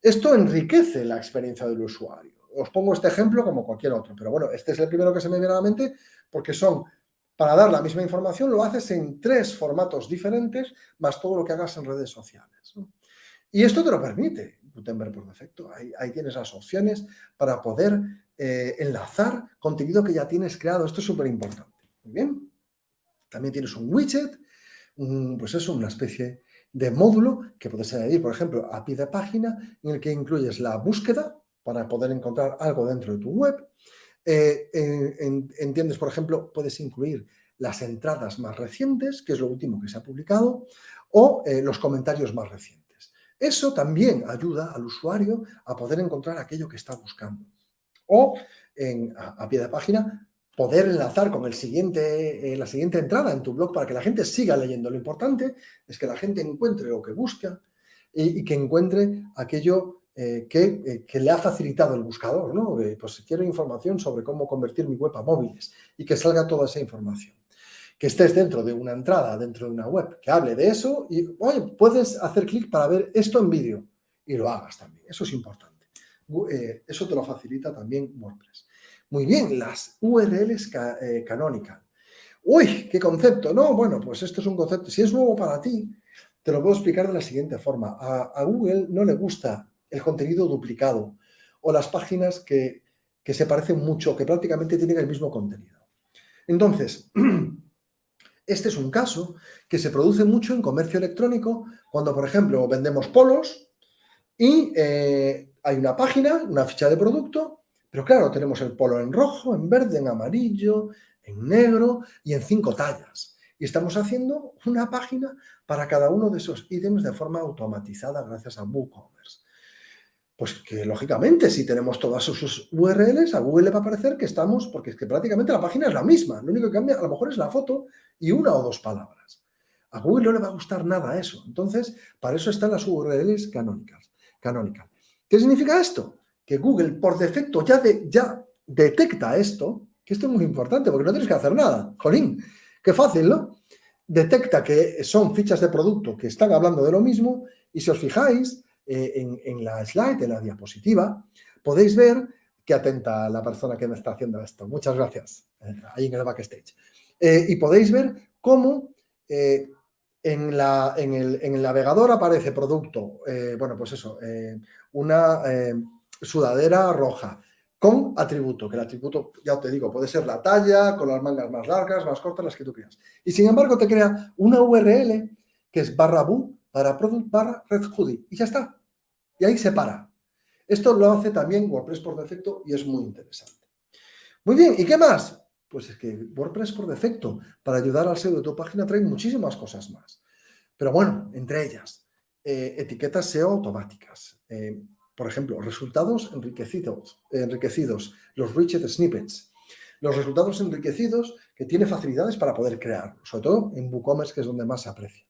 Esto enriquece la experiencia del usuario os pongo este ejemplo como cualquier otro, pero bueno, este es el primero que se me viene a la mente porque son, para dar la misma información, lo haces en tres formatos diferentes, más todo lo que hagas en redes sociales. Y esto te lo permite Gutenberg por defecto. Ahí, tienes las opciones para poder eh, enlazar contenido que ya tienes creado. Esto es súper importante. Muy bien. También tienes un widget, pues eso, una especie de módulo que puedes añadir, por ejemplo, a pie de página, en el que incluyes la búsqueda, para poder encontrar algo dentro de tu web. Eh, entiendes, por ejemplo, puedes incluir las entradas más recientes, que es lo último que se ha publicado, o eh, los comentarios más recientes. Eso también ayuda al usuario a poder encontrar aquello que está buscando. O, a, pie de página, poder enlazar con el siguiente, eh, la siguiente entrada en tu blog para que la gente siga leyendo. Lo importante es que la gente encuentre lo que busca y, que encuentre aquello eh, que, que, le ha facilitado el buscador, ¿no? pues quiero información sobre cómo convertir mi web a móviles y que salga toda esa información. Que estés dentro de una entrada, dentro de una web, que hable de eso y, oye, puedes hacer clic para ver esto en vídeo y lo hagas también. Eso es importante. Eh, eso te lo facilita también WordPress. Muy bien, las URLs eh, canónicas. Uy, qué concepto, ¿no? Bueno, pues esto es un concepto. Si es nuevo para ti, te lo puedo explicar de la siguiente forma. A, Google no le gusta el contenido duplicado o las páginas que, que se parecen mucho, que prácticamente tienen el mismo contenido. Entonces, este es un caso que se produce mucho en comercio electrónico cuando, por ejemplo, vendemos polos y eh, hay una página, una ficha de producto, pero claro, tenemos el polo en rojo, en verde, en amarillo, en negro y en cinco tallas. Y estamos haciendo una página para cada uno de esos ítems de forma automatizada gracias a WooCommerce. Pues que lógicamente si tenemos todas sus URLs, a Google le va a parecer que estamos, porque es que prácticamente la página es la misma, lo único que cambia a lo mejor es la foto y una o dos palabras. A Google no le va a gustar nada eso. Entonces, para eso están las URLs canónicas. ¿Qué significa esto? Que Google por defecto ya, detecta esto, que esto es muy importante porque no tienes que hacer nada. Jolín, qué fácil, ¿no? Detecta que son fichas de producto que están hablando de lo mismo y si os fijáis eh, en, la slide, en la diapositiva, podéis ver que atenta la persona que me está haciendo esto. Muchas gracias, eh, ahí en el backstage. Eh, y podéis ver cómo en, la, el, navegador aparece producto, bueno, pues eso, una sudadera roja con atributo, que el atributo, ya te digo, puede ser la talla, con las mangas más largas, más cortas, las que tú quieras. Y sin embargo te crea una URL que es barra boom para product barra red hoodie y ya está. Y ahí se para. Esto lo hace también WordPress por defecto y es muy interesante. Muy bien, ¿y qué más? Pues es que WordPress por defecto, para ayudar al SEO de tu página, trae muchísimas cosas más. Pero bueno, entre ellas, eh, etiquetas SEO automáticas. Eh, por ejemplo, resultados enriquecidos, enriquecidos, los Richard Snippets. Los resultados enriquecidos que tiene facilidades para poder crear, sobre todo en WooCommerce, que es donde más se aprecia.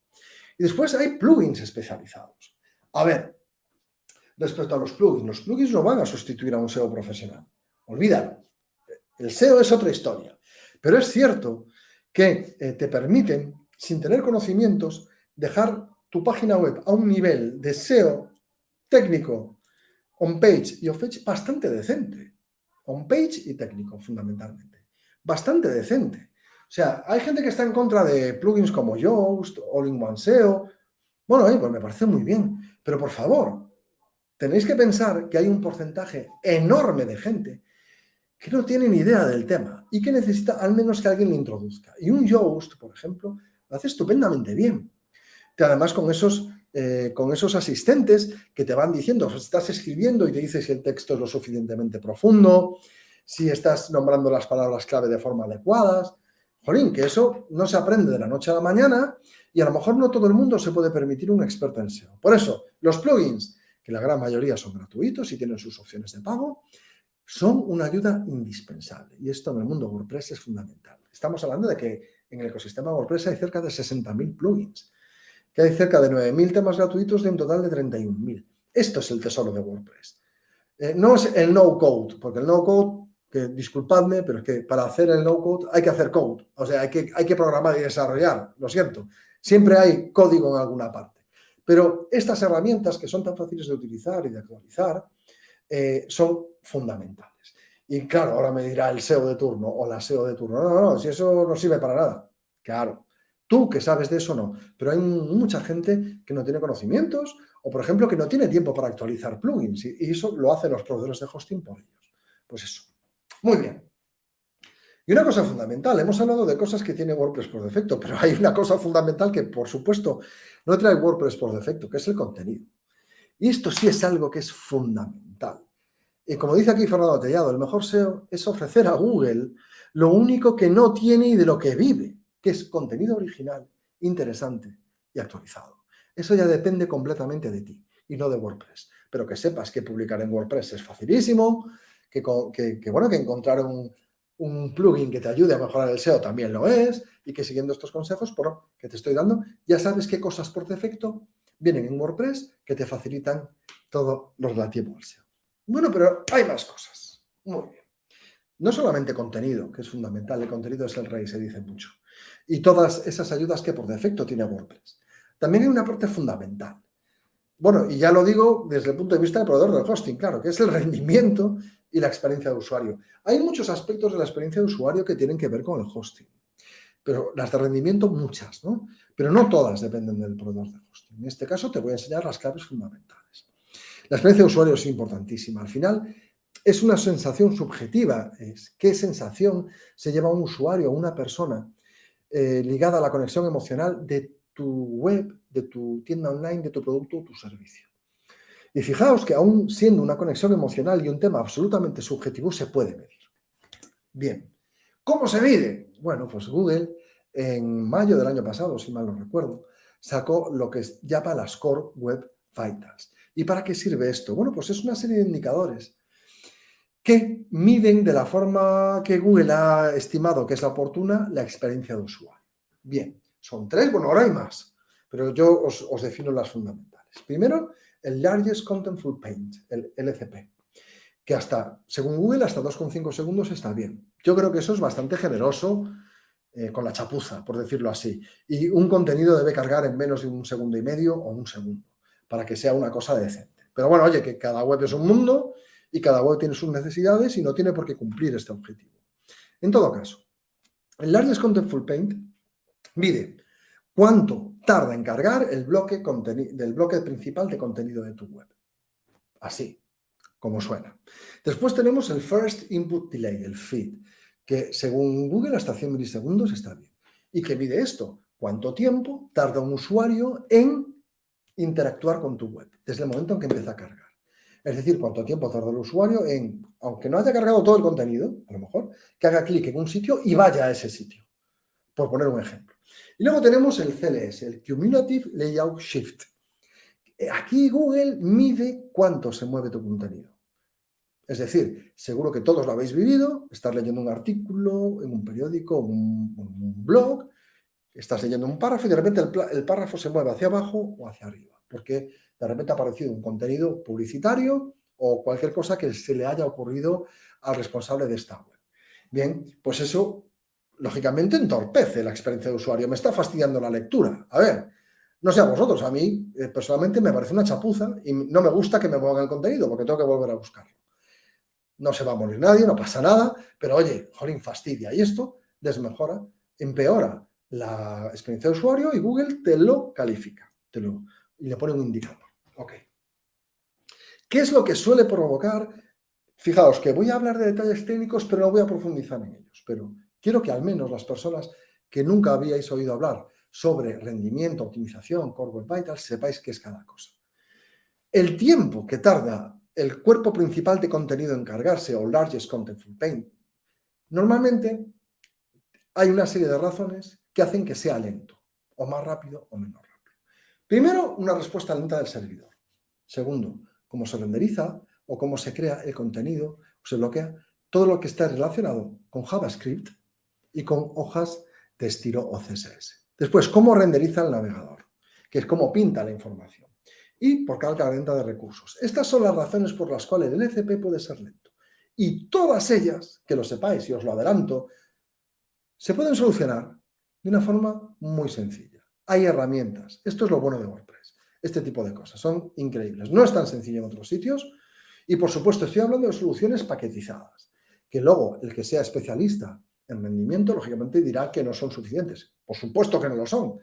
Y después hay plugins especializados. A ver, respecto a los plugins, los plugins no van a sustituir a un SEO profesional. Olvídalo. El SEO es otra historia. Pero es cierto que eh, te permiten, sin tener conocimientos, dejar tu página web a un nivel de SEO técnico on-page y off-page bastante decente. On-page y técnico, fundamentalmente. Bastante decente. O sea, hay gente que está en contra de plugins como Yoast, All-in-One SEO. Bueno, pues me parece muy bien. Pero por favor, tenéis que pensar que hay un porcentaje enorme de gente que no tiene ni idea del tema y que necesita al menos que alguien le introduzca. Y un Yoast, por ejemplo, lo hace estupendamente bien. Y además con esos eh, con esos asistentes que te van diciendo, estás escribiendo y te dice si el texto es lo suficientemente profundo, si estás nombrando las palabras clave de forma adecuada. Jolín, que eso no se aprende de la noche a la mañana y a lo mejor no todo el mundo se puede permitir un experto en SEO. Por eso, los plugins, que la gran mayoría son gratuitos y tienen sus opciones de pago, son una ayuda indispensable. Y esto en el mundo WordPress es fundamental. Estamos hablando de que en el ecosistema WordPress hay cerca de 60.000 plugins que hay cerca de 9.000 temas gratuitos de un total de 31.000. Esto es el tesoro de WordPress. Eh, no es el no-code, porque el no-code, disculpadme, pero es que para hacer el no-code hay que hacer code. O sea, hay que, hay que programar y desarrollar, lo siento. Siempre hay código en alguna parte. Pero estas herramientas que son tan fáciles de utilizar y de actualizar eh, son fundamentales. Y claro, ahora me dirá el SEO de turno o la SEO de turno. No, no, no, si eso no sirve para nada. Claro, Tú que sabes de eso no, pero hay mucha gente que no tiene conocimientos o, por ejemplo, que no tiene tiempo para actualizar plugins y eso lo hacen los proveedores de hosting por ellos. Pues eso. Muy bien. Y una cosa fundamental, hemos hablado de cosas que tiene WordPress por defecto, pero hay una cosa fundamental que, por supuesto, no trae WordPress por defecto, que es el contenido. Y esto sí es algo que es fundamental. Y como dice aquí Fernando Tellado, el mejor SEO es ofrecer a Google lo único que no tiene y de lo que vive que es contenido original, interesante y actualizado. Eso ya depende completamente de ti y no de WordPress. Pero que sepas que publicar en WordPress es facilísimo, que, bueno, que encontrar un, plugin que te ayude a mejorar el SEO también lo es, y que siguiendo estos consejos por, que te estoy dando, ya sabes qué cosas por defecto vienen en WordPress que te facilitan todo lo relativo al SEO. Bueno, pero hay más cosas. Muy bien. No solamente contenido, que es fundamental, el contenido es el rey, se dice mucho. Y todas esas ayudas que por defecto tiene WordPress. También hay una parte fundamental. Bueno, y ya lo digo desde el punto de vista del proveedor del hosting, claro, que es el rendimiento y la experiencia de usuario. Hay muchos aspectos de la experiencia de usuario que tienen que ver con el hosting, pero las de rendimiento muchas, ¿no? Pero no todas dependen del proveedor de hosting. En este caso te voy a enseñar las claves fundamentales. La experiencia de usuario es importantísima. Al final es una sensación subjetiva. Es qué sensación se lleva un usuario o una persona eh, ligada a la conexión emocional de tu web, de tu tienda online, de tu producto o tu servicio. Y fijaos que aún siendo una conexión emocional y un tema absolutamente subjetivo, se puede medir. Bien, ¿cómo se mide? Bueno, pues Google en mayo del año pasado, si mal no recuerdo, sacó lo que llama las Core Web Vitals. ¿Y para qué sirve esto? Bueno, pues es una serie de indicadores que miden de la forma que Google ha estimado que es la oportuna la experiencia de usuario. Bien, son tres, bueno, ahora hay más, pero yo os, defino las fundamentales. Primero, el Largest Contentful Paint, el LCP, que hasta, según Google, hasta 2,5 segundos está bien. Yo creo que eso es bastante generoso eh, con la chapuza, por decirlo así. Y un contenido debe cargar en menos de un segundo y medio o un segundo, para que sea una cosa decente. Pero bueno, oye, que cada web es un mundo y cada web tiene sus necesidades y no tiene por qué cumplir este objetivo. En todo caso, el Largest Contentful Paint mide cuánto tarda en cargar el bloque del bloque principal de contenido de tu web. Así, como suena. Después tenemos el First Input Delay, el FID, que según Google hasta 100 milisegundos está bien. ¿Y qué mide esto? ¿Cuánto tiempo tarda un usuario en interactuar con tu web desde el momento en que empieza a cargar? Es decir, cuánto tiempo tarda el usuario en, aunque no haya cargado todo el contenido, a lo mejor, que haga clic en un sitio y vaya a ese sitio, por poner un ejemplo. Y luego tenemos el CLS, el Cumulative Layout Shift. Aquí Google mide cuánto se mueve tu contenido. Es decir, seguro que todos lo habéis vivido, estás leyendo un artículo en un periódico, un, un blog, estás leyendo un párrafo y de repente el, párrafo se mueve hacia abajo o hacia arriba, porque de repente ha aparecido un contenido publicitario o cualquier cosa que se le haya ocurrido al responsable de esta web. Bien, pues eso lógicamente entorpece la experiencia de usuario, me está fastidiando la lectura. A ver, no sé a vosotros, a mí eh, personalmente me parece una chapuza y no me gusta que me muevan el contenido porque tengo que volver a buscarlo. No se va a morir nadie, no pasa nada, pero oye, jolín, fastidia. Y esto desmejora, empeora la experiencia de usuario y Google te lo califica te lo, y le pone un indicador. Ok. ¿Qué es lo que suele provocar? Fijaos que voy a hablar de detalles técnicos, pero no voy a profundizar en ellos. Pero Quiero que al menos las personas que nunca habíais oído hablar sobre rendimiento, optimización, Core Web Vitals, sepáis qué es cada cosa. El tiempo que tarda el cuerpo principal de contenido en cargarse o Largest Contentful Paint, normalmente hay una serie de razones que hacen que sea lento, o más rápido o menos rápido. Primero, una respuesta lenta del servidor. Segundo, cómo se renderiza o cómo se crea el contenido o se bloquea todo lo que está relacionado con JavaScript y con hojas de estilo o CSS. Después, cómo renderiza el navegador, que es cómo pinta la información. Y por carga lenta de recursos. Estas son las razones por las cuales el ECP puede ser lento. Y todas ellas, que lo sepáis y os lo adelanto, se pueden solucionar de una forma muy sencilla. Hay herramientas. Esto es lo bueno de WordPress. Este tipo de cosas son increíbles. No es tan sencillo en otros sitios. Y por supuesto estoy hablando de soluciones paquetizadas. Que luego el que sea especialista en rendimiento, lógicamente dirá que no son suficientes. Por supuesto que no lo son.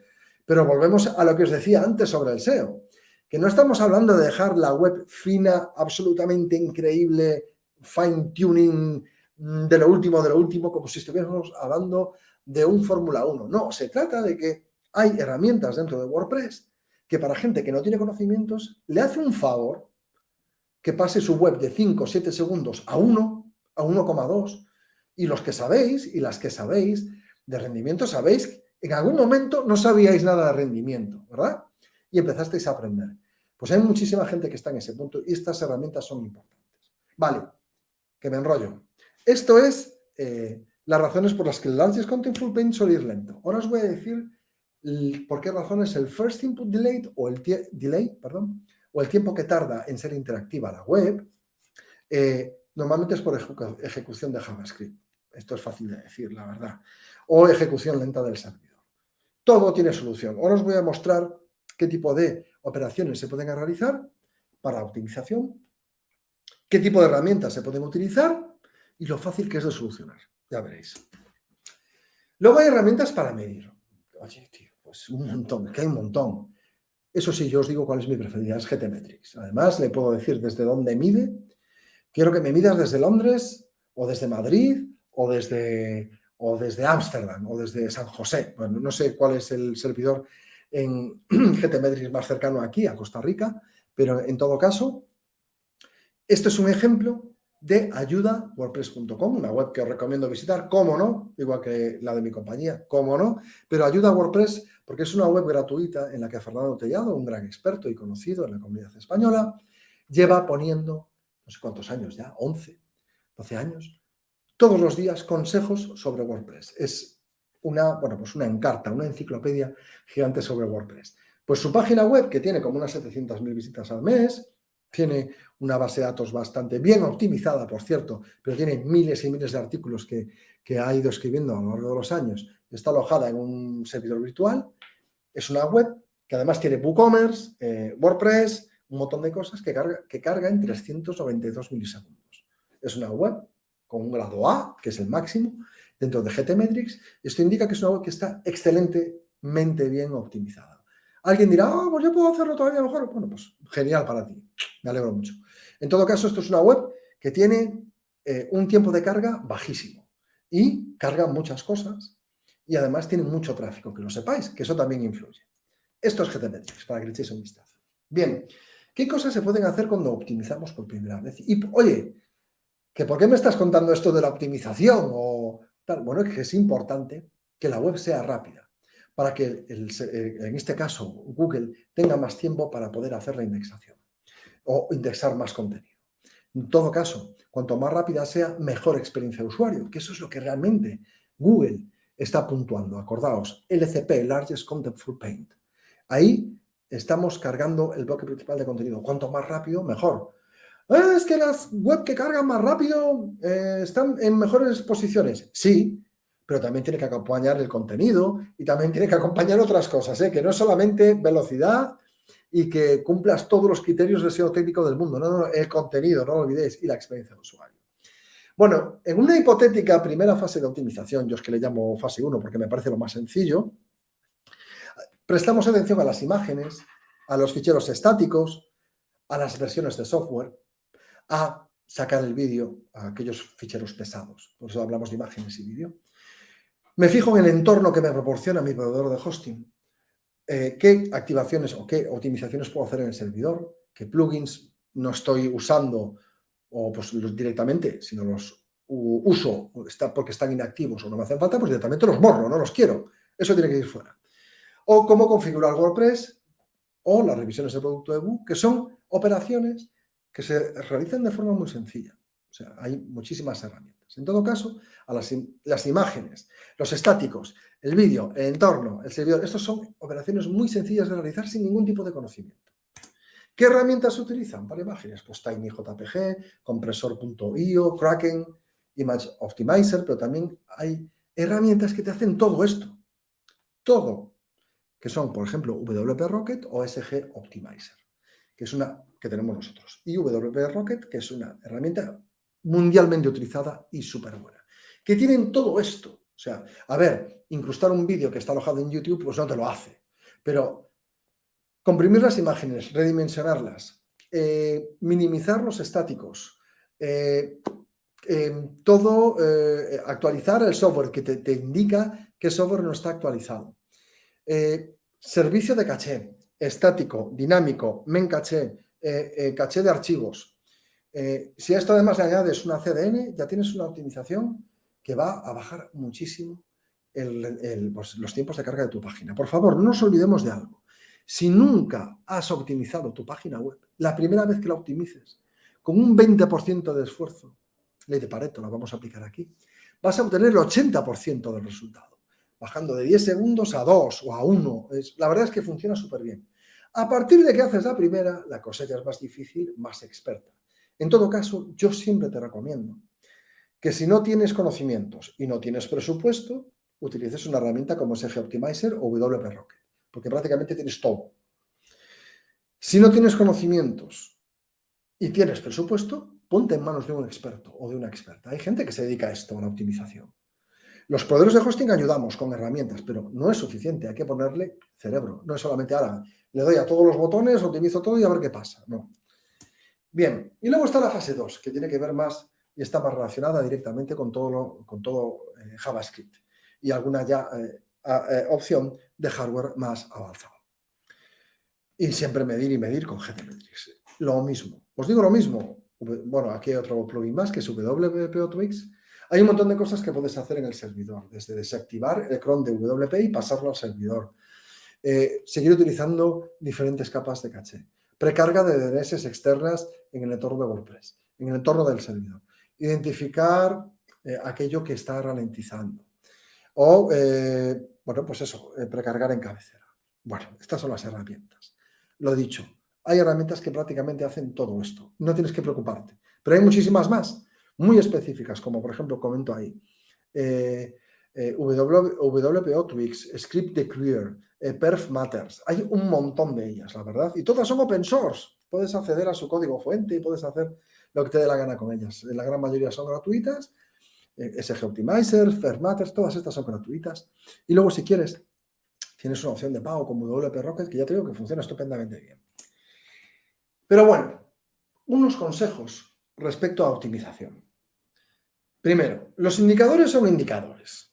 Pero volvemos a lo que os decía antes sobre el SEO, que no estamos hablando de dejar la web fina, absolutamente increíble, fine-tuning mm, de lo último, de lo último, como si estuviéramos hablando de un Fórmula 1. No, se trata de que hay herramientas dentro de WordPress que para gente que no tiene conocimientos le hace un favor que pase su web de 5 o 7 segundos a 1, a 1,2, y los que sabéis y las que sabéis de rendimiento, sabéis que en algún momento no sabíais nada de rendimiento, ¿verdad? Y empezasteis a aprender. Pues hay muchísima gente que está en ese punto y estas herramientas son importantes. Vale, que me enrollo. Esto es eh, las razones por las que el Largest Contentful Paint suele ir lento. Ahora os voy a decir por qué razones el First Input Delay o el, delay, perdón, o el tiempo que tarda en ser interactiva la web, eh, normalmente es por ejecución de JavaScript. Esto es fácil de decir, la verdad. O ejecución lenta del servidor. Todo tiene solución. Ahora os voy a mostrar qué tipo de operaciones se pueden realizar para optimización, qué tipo de herramientas se pueden utilizar y lo fácil que es de solucionar. Ya veréis. Luego hay herramientas para medir. Oye, tío, pues un montón, que hay un montón. Eso sí, yo os digo cuál es mi preferida, es GTmetrix. Además, le puedo decir desde dónde mide. Quiero que me midas desde Londres, o desde Madrid, o desde o desde Ámsterdam, o desde San José. Bueno, no sé cuál es el servidor en GTmetrix más cercano aquí, a Costa Rica, pero en todo caso, esto es un ejemplo de ayuda wordpress.com, una web que os recomiendo visitar, cómo no, igual que la de mi compañía, cómo no, pero ayuda WordPress porque es una web gratuita en la que Fernando Tellado, un gran experto y conocido en la comunidad española, lleva poniendo, no sé cuántos años ya, 11, 12 años, todos los días consejos sobre WordPress. Es una, bueno, pues una encarta, una enciclopedia gigante sobre WordPress. Pues su página web, que tiene como unas 700.000 visitas al mes, tiene una base de datos bastante bien optimizada, por cierto, pero tiene miles y miles de artículos que, ha ido escribiendo a lo largo de los años. Está alojada en un servidor virtual. Es una web que además tiene WooCommerce, eh, WordPress, un montón de cosas que carga, que carga en 392 milisegundos. Es una web con un grado A, que es el máximo, dentro de GTmetrix. Esto indica que es una web que está excelentemente bien optimizada. Alguien dirá, ah, pues yo puedo hacerlo todavía mejor. Bueno, pues genial para ti. Me alegro mucho. En todo caso, esto es una web que tiene eh, un tiempo de carga bajísimo y carga muchas cosas y además tiene mucho tráfico, que lo sepáis, que eso también influye. Esto es GTmetrix, para que le echéis un vistazo. Bien, ¿qué cosas se pueden hacer cuando optimizamos por primera vez? Y, oye, ¿que ¿por qué me estás contando esto de la optimización? O tal? Bueno, es que es importante que la web sea rápida para que, eh, en este caso, Google tenga más tiempo para poder hacer la indexación o indexar más contenido. En todo caso, cuanto más rápida sea, mejor experiencia de usuario, que eso es lo que realmente Google está puntuando. Acordaos, LCP, Largest Contentful Paint. Ahí estamos cargando el bloque principal de contenido. Cuanto más rápido, mejor. Ah, es que las web que cargan más rápido eh, están en mejores posiciones. Sí, pero también tiene que acompañar el contenido y también tiene que acompañar otras cosas, ¿eh? que no es solamente velocidad y que cumplas todos los criterios de SEO técnico del mundo, no, el contenido, no lo olvidéis, y la experiencia de usuario. Bueno, en una hipotética primera fase de optimización, yo es que le llamo fase 1 porque me parece lo más sencillo, prestamos atención a las imágenes, a los ficheros estáticos, a las versiones de software, a sacar el vídeo a aquellos ficheros pesados. Por eso hablamos de imágenes y vídeo. Me fijo en el entorno que me proporciona mi proveedor de hosting. Eh, ¿Qué activaciones o qué optimizaciones puedo hacer en el servidor? ¿Qué plugins no estoy usando o pues directamente, si no los uso porque están inactivos o no me hacen falta, pues directamente los borro, no los quiero. Eso tiene que ir fuera. O cómo configurar WordPress o las revisiones de producto de Book, que son operaciones que se realizan de forma muy sencilla. O sea, hay muchísimas herramientas. En todo caso, a las, imágenes, los estáticos, el vídeo, el entorno, el servidor, estos son operaciones muy sencillas de realizar sin ningún tipo de conocimiento. ¿Qué herramientas se utilizan para imágenes? Pues TinyJPG, Compresor.io, Kraken, Image Optimizer, pero también hay herramientas que te hacen todo esto. Todo. Que son, por ejemplo, WP Rocket o SG Optimizer, que es una que tenemos nosotros. Y WP Rocket, que es una herramienta mundialmente utilizada y súper buena. Que tienen todo esto. O sea, a ver, incrustar un vídeo que está alojado en YouTube, pues no te lo hace. Pero comprimir las imágenes, redimensionarlas, eh, minimizar los estáticos, eh, em, todo, eh, actualizar el software que te, te, indica que el software no está actualizado. servicio de caché, estático, dinámico, men caché, caché de archivos, eh, si a esto además le añades una CDN, ya tienes una optimización que va a bajar muchísimo pues, los tiempos de carga de tu página. Por favor, no nos olvidemos de algo. Si nunca has optimizado tu página web, la primera vez que la optimices, con un 20% de esfuerzo, ley de Pareto, la vamos a aplicar aquí, vas a obtener el 80% del resultado, bajando de 10 segundos a 2 o a 1. Es, la verdad es que funciona súper bien. A partir de que haces la primera, la cosecha es más difícil, más experta. En todo caso, yo siempre te recomiendo que si no tienes conocimientos y no tienes presupuesto, utilices una herramienta como SG Optimizer o WP Rocket, porque prácticamente tienes todo. Si no tienes conocimientos y tienes presupuesto, ponte en manos de un experto o de una experta. Hay gente que se dedica a esto, a la optimización. Los proveedores de hosting ayudamos con herramientas, pero no es suficiente, hay que ponerle cerebro. No es solamente, ahora le doy a todos los botones, optimizo todo y a ver qué pasa. No. Bien, y luego está la fase 2, que tiene que ver más y está más relacionada directamente con todo, con todo eh, JavaScript y alguna ya eh, eh, opción de hardware más avanzado. Y siempre medir y medir con GTmetrix. Lo mismo. Os digo lo mismo. Bueno, aquí hay otro plugin más que es WP Automix. Hay un montón de cosas que puedes hacer en el servidor, desde desactivar el cron de WP y pasarlo al servidor. seguir utilizando diferentes capas de caché Precarga de DNS externas en el entorno de WordPress, en el entorno del servidor. Identificar eh, aquello que está ralentizando. O, eh, bueno, pues eso, eh, precargar en cabecera. Bueno, estas son las herramientas. Lo dicho, hay herramientas que prácticamente hacen todo esto. No tienes que preocuparte. Pero hay muchísimas más, muy específicas, como por ejemplo, comento ahí, WPO Twix, Script Declare, eh, Perf Matters. Hay un montón de ellas, la verdad. Y todas son open source. Puedes acceder a su código fuente y puedes hacer lo que te dé la gana con ellas. La gran mayoría son gratuitas. Eh, SG Optimizer, Perf Matters, todas estas son gratuitas. Y luego, si quieres, tienes una opción de pago como WP Rocket, que ya te digo que funciona estupendamente bien. Pero bueno, unos consejos respecto a optimización. Primero, los indicadores son indicadores.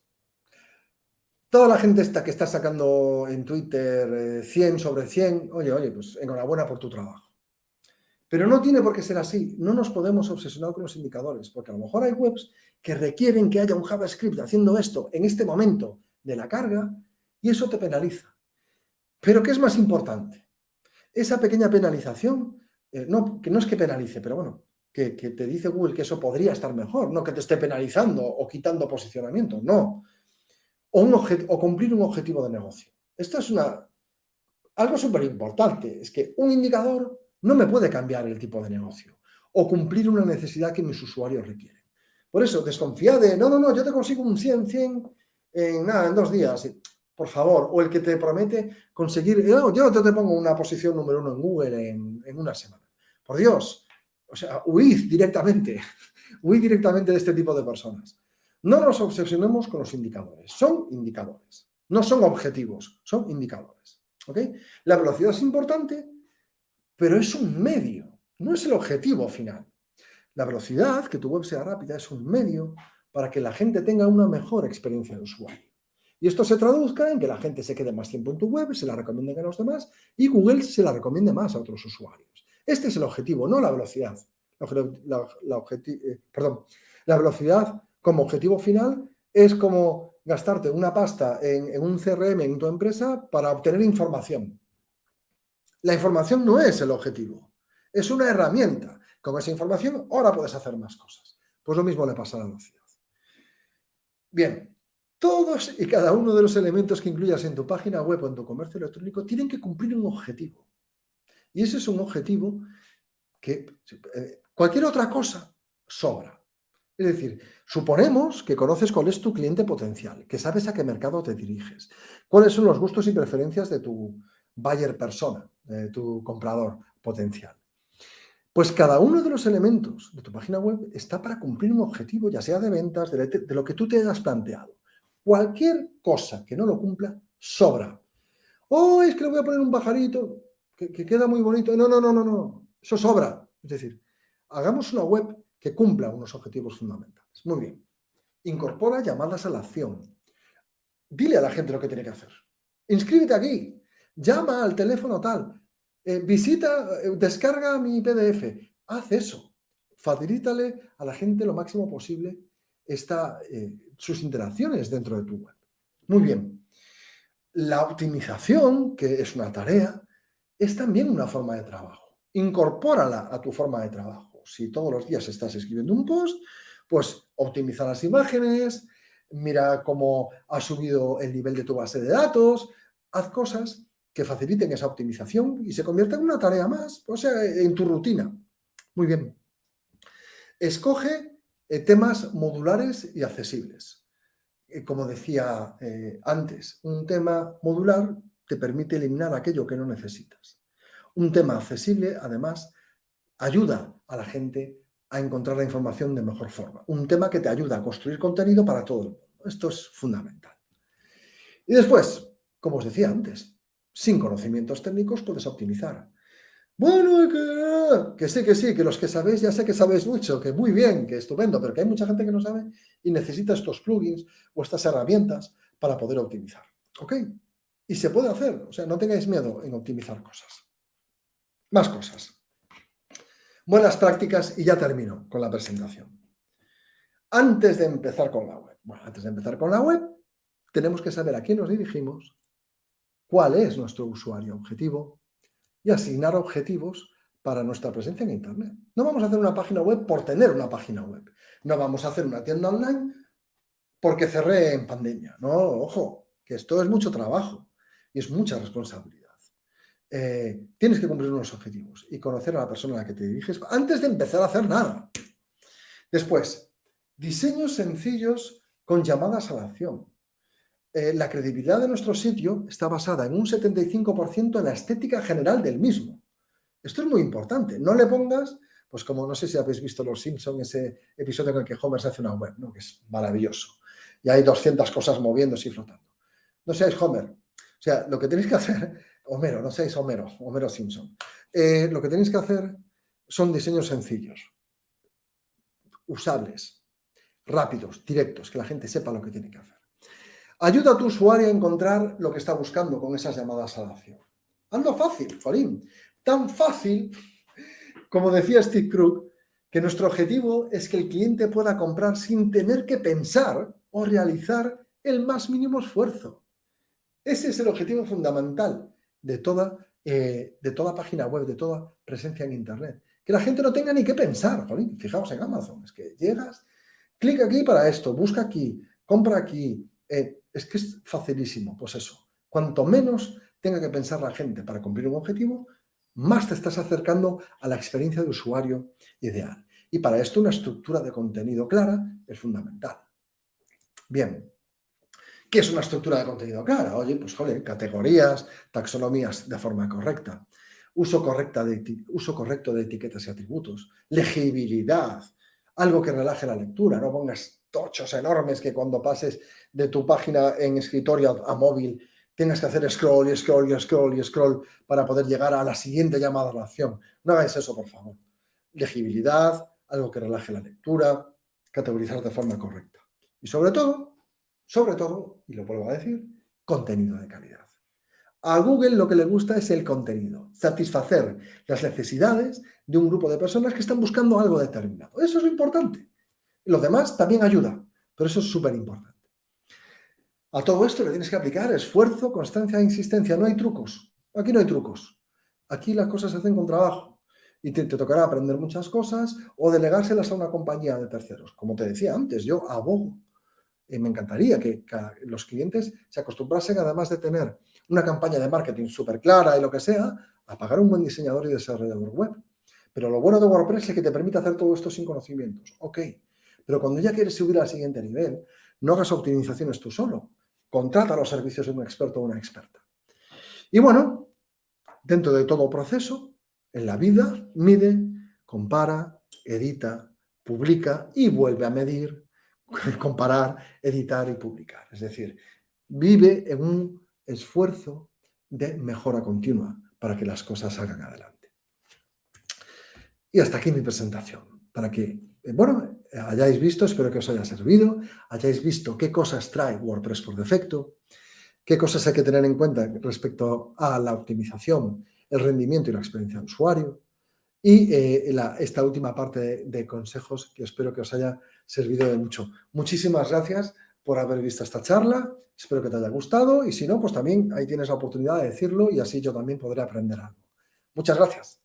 Toda la gente está, que está sacando en Twitter 100 eh, sobre 100, oye, oye, pues enhorabuena por tu trabajo. Pero no tiene por qué ser así. No nos podemos obsesionar con los indicadores, porque a lo mejor hay webs que requieren que haya un JavaScript haciendo esto en este momento de la carga y eso te penaliza. Pero ¿qué es más importante? Esa pequeña penalización, eh, no, que no es que penalice, pero bueno, que, que te dice Google que eso podría estar mejor, no que te esté penalizando o quitando posicionamiento, no o, cumplir un objetivo de negocio. Esto es una, algo súper importante, es que un indicador no me puede cambiar el tipo de negocio o cumplir una necesidad que mis usuarios requieren. Por eso, desconfía de, no, no, no, yo te consigo un 100, 100 en nada, en dos días, por favor, o el que te promete conseguir, yo no te, pongo una posición número uno en Google en, en una semana. Por Dios, o sea, huid directamente, huid directamente de este tipo de personas. No nos obsesionemos con los indicadores, son indicadores, no son objetivos, son indicadores. ¿ok? La velocidad es importante, pero es un medio, no es el objetivo final. La velocidad, que tu web sea rápida, es un medio para que la gente tenga una mejor experiencia de usuario. Y esto se traduzca en que la gente se quede más tiempo en tu web, se la recomiende a los demás y Google se la recomiende más a otros usuarios. Este es el objetivo, no la velocidad. La, eh, perdón, la velocidad como objetivo final es como gastarte una pasta en, un CRM en tu empresa para obtener información. La información no es el objetivo, es una herramienta. Con esa información ahora puedes hacer más cosas. Pues lo mismo le pasa a la velocidad. Bien, todos y cada uno de los elementos que incluyas en tu página web o en tu comercio electrónico tienen que cumplir un objetivo. Y ese es un objetivo que eh, cualquier otra cosa sobra. Es decir, suponemos que conoces cuál es tu cliente potencial, que sabes a qué mercado te diriges, cuáles son los gustos y preferencias de tu buyer persona, de tu comprador potencial. Pues cada uno de los elementos de tu página web está para cumplir un objetivo, ya sea de ventas, de, lo que tú te hayas planteado. Cualquier cosa que no lo cumpla, sobra. Oh, es que le voy a poner un pajarito que, que queda muy bonito. No, no, no, no, no. Eso sobra. Es decir, hagamos una web que cumpla unos objetivos fundamentales. Muy bien. Incorpora llamadas a la acción. Dile a la gente lo que tiene que hacer. Inscríbete aquí. Llama al teléfono tal. Eh, visita, eh, descarga mi PDF. Haz eso. Facilítale a la gente lo máximo posible esta, eh, sus interacciones dentro de tu web. Muy bien. La optimización, que es una tarea, es también una forma de trabajo. Incorpórala a tu forma de trabajo si todos los días estás escribiendo un post, Pues optimiza las imágenes, mira cómo ha subido el nivel de tu base de datos, haz cosas que faciliten esa optimización y se convierta en una tarea más, o sea, en tu rutina. Muy bien. Escoge eh, temas modulares y accesibles. Eh, como decía eh, antes, un tema modular te permite eliminar aquello que no necesitas. Un tema accesible, además, ayuda a la gente a encontrar la información de mejor forma. Un tema que te ayuda a construir contenido para todo el mundo. Esto es fundamental. Y después, como os decía antes, sin conocimientos técnicos puedes optimizar. Bueno, que, que sí, que sí, que los que sabéis, ya sé que sabéis mucho, que muy bien, que estupendo, pero que hay mucha gente que no sabe y necesita estos plugins o estas herramientas para poder optimizar. ¿Ok? Y se puede hacer, o sea, no tengáis miedo en optimizar cosas. Más cosas. Buenas prácticas y ya termino con la presentación. Antes de empezar con la web, bueno, antes de empezar con la web, tenemos que saber a quién nos dirigimos, cuál es nuestro usuario objetivo, y asignar objetivos para nuestra presencia en Internet. No vamos a hacer una página web por tener una página web. No vamos a hacer una tienda online porque cerré en pandemia. No, ojo, que esto es mucho trabajo y es mucha responsabilidad. Eh, tienes que cumplir unos objetivos y conocer a la persona a la que te diriges antes de empezar a hacer nada. Después, diseños sencillos con llamadas a la acción. Eh, la credibilidad de nuestro sitio está basada en un 75% en la estética general del mismo. Esto es muy importante. No le pongas, pues como no sé si habéis visto Los Simpsons, ese episodio en el que Homer se hace una web, ¿no? que es maravilloso. Y hay 200 cosas moviéndose y flotando. No seáis Homer. O sea, lo que tenéis que hacer, Homero, no seáis Homero, Homero Simpson. Eh, lo que tenéis que hacer son diseños sencillos, usables, rápidos, directos, que la gente sepa lo que tiene que hacer. Ayuda a tu usuario a encontrar lo que está buscando con esas llamadas a la acción. Ando fácil, Jolín. Tan fácil, como decía Steve Krug, que nuestro objetivo es que el cliente pueda comprar sin tener que pensar o realizar el más mínimo esfuerzo. Ese es el objetivo fundamental de toda, eh, de toda página web, de toda presencia en Internet. Que la gente no tenga ni que pensar. Jolín, fijaos en Amazon, es que llegas, clic aquí para esto, busca aquí, compra aquí, eh, es que es facilísimo, pues eso. Cuanto menos tenga que pensar la gente para cumplir un objetivo, más te estás acercando a la experiencia de usuario ideal. Y para esto una estructura de contenido clara es fundamental. Bien, ¿qué es una estructura de contenido clara? Oye, pues joder, categorías, taxonomías de forma correcta, uso, correcta de, uso correcto de etiquetas y atributos, legibilidad, algo que relaje la lectura, no pongas tochos enormes que cuando pases de tu página en escritorio a, móvil tengas que hacer scroll y scroll y scroll y scroll para poder llegar a la siguiente llamada a la acción. No hagáis eso, por favor. Legibilidad, algo que relaje la lectura, categorizar de forma correcta. Y sobre todo, sobre todo, y lo vuelvo a decir, contenido de calidad. A Google lo que le gusta es el contenido, satisfacer las necesidades de un grupo de personas que están buscando algo determinado. Eso es lo importante. Lo demás también ayuda, pero eso es súper importante. A todo esto le tienes que aplicar esfuerzo, constancia e insistencia. No hay trucos. Aquí no hay trucos. Aquí las cosas se hacen con trabajo. Y te, tocará aprender muchas cosas o delegárselas a una compañía de terceros. Como te decía antes, yo abogo. Y me encantaría que, los clientes se acostumbrasen, además de tener una campaña de marketing súper clara y lo que sea, a pagar un buen diseñador y desarrollador web. Pero lo bueno de WordPress es que te permite hacer todo esto sin conocimientos. Ok, pero cuando ya quieres subir al siguiente nivel, no hagas optimizaciones tú solo. Contrata los servicios de un experto o una experta. Y bueno, dentro de todo proceso, en la vida, mide, compara, edita, publica y vuelve a medir, comparar, editar y publicar. Es decir, vive en un esfuerzo de mejora continua para que las cosas salgan adelante. Y hasta aquí mi presentación, para que eh, bueno, hayáis visto, espero que os haya servido, hayáis visto qué cosas trae WordPress por defecto, qué cosas hay que tener en cuenta respecto a la optimización, el rendimiento y la experiencia de usuario, y eh, esta última parte de, consejos que espero que os haya servido de mucho. Muchísimas gracias por haber visto esta charla, espero que te haya gustado y si no, pues también ahí tienes la oportunidad de decirlo y así yo también podré aprender algo. Muchas gracias.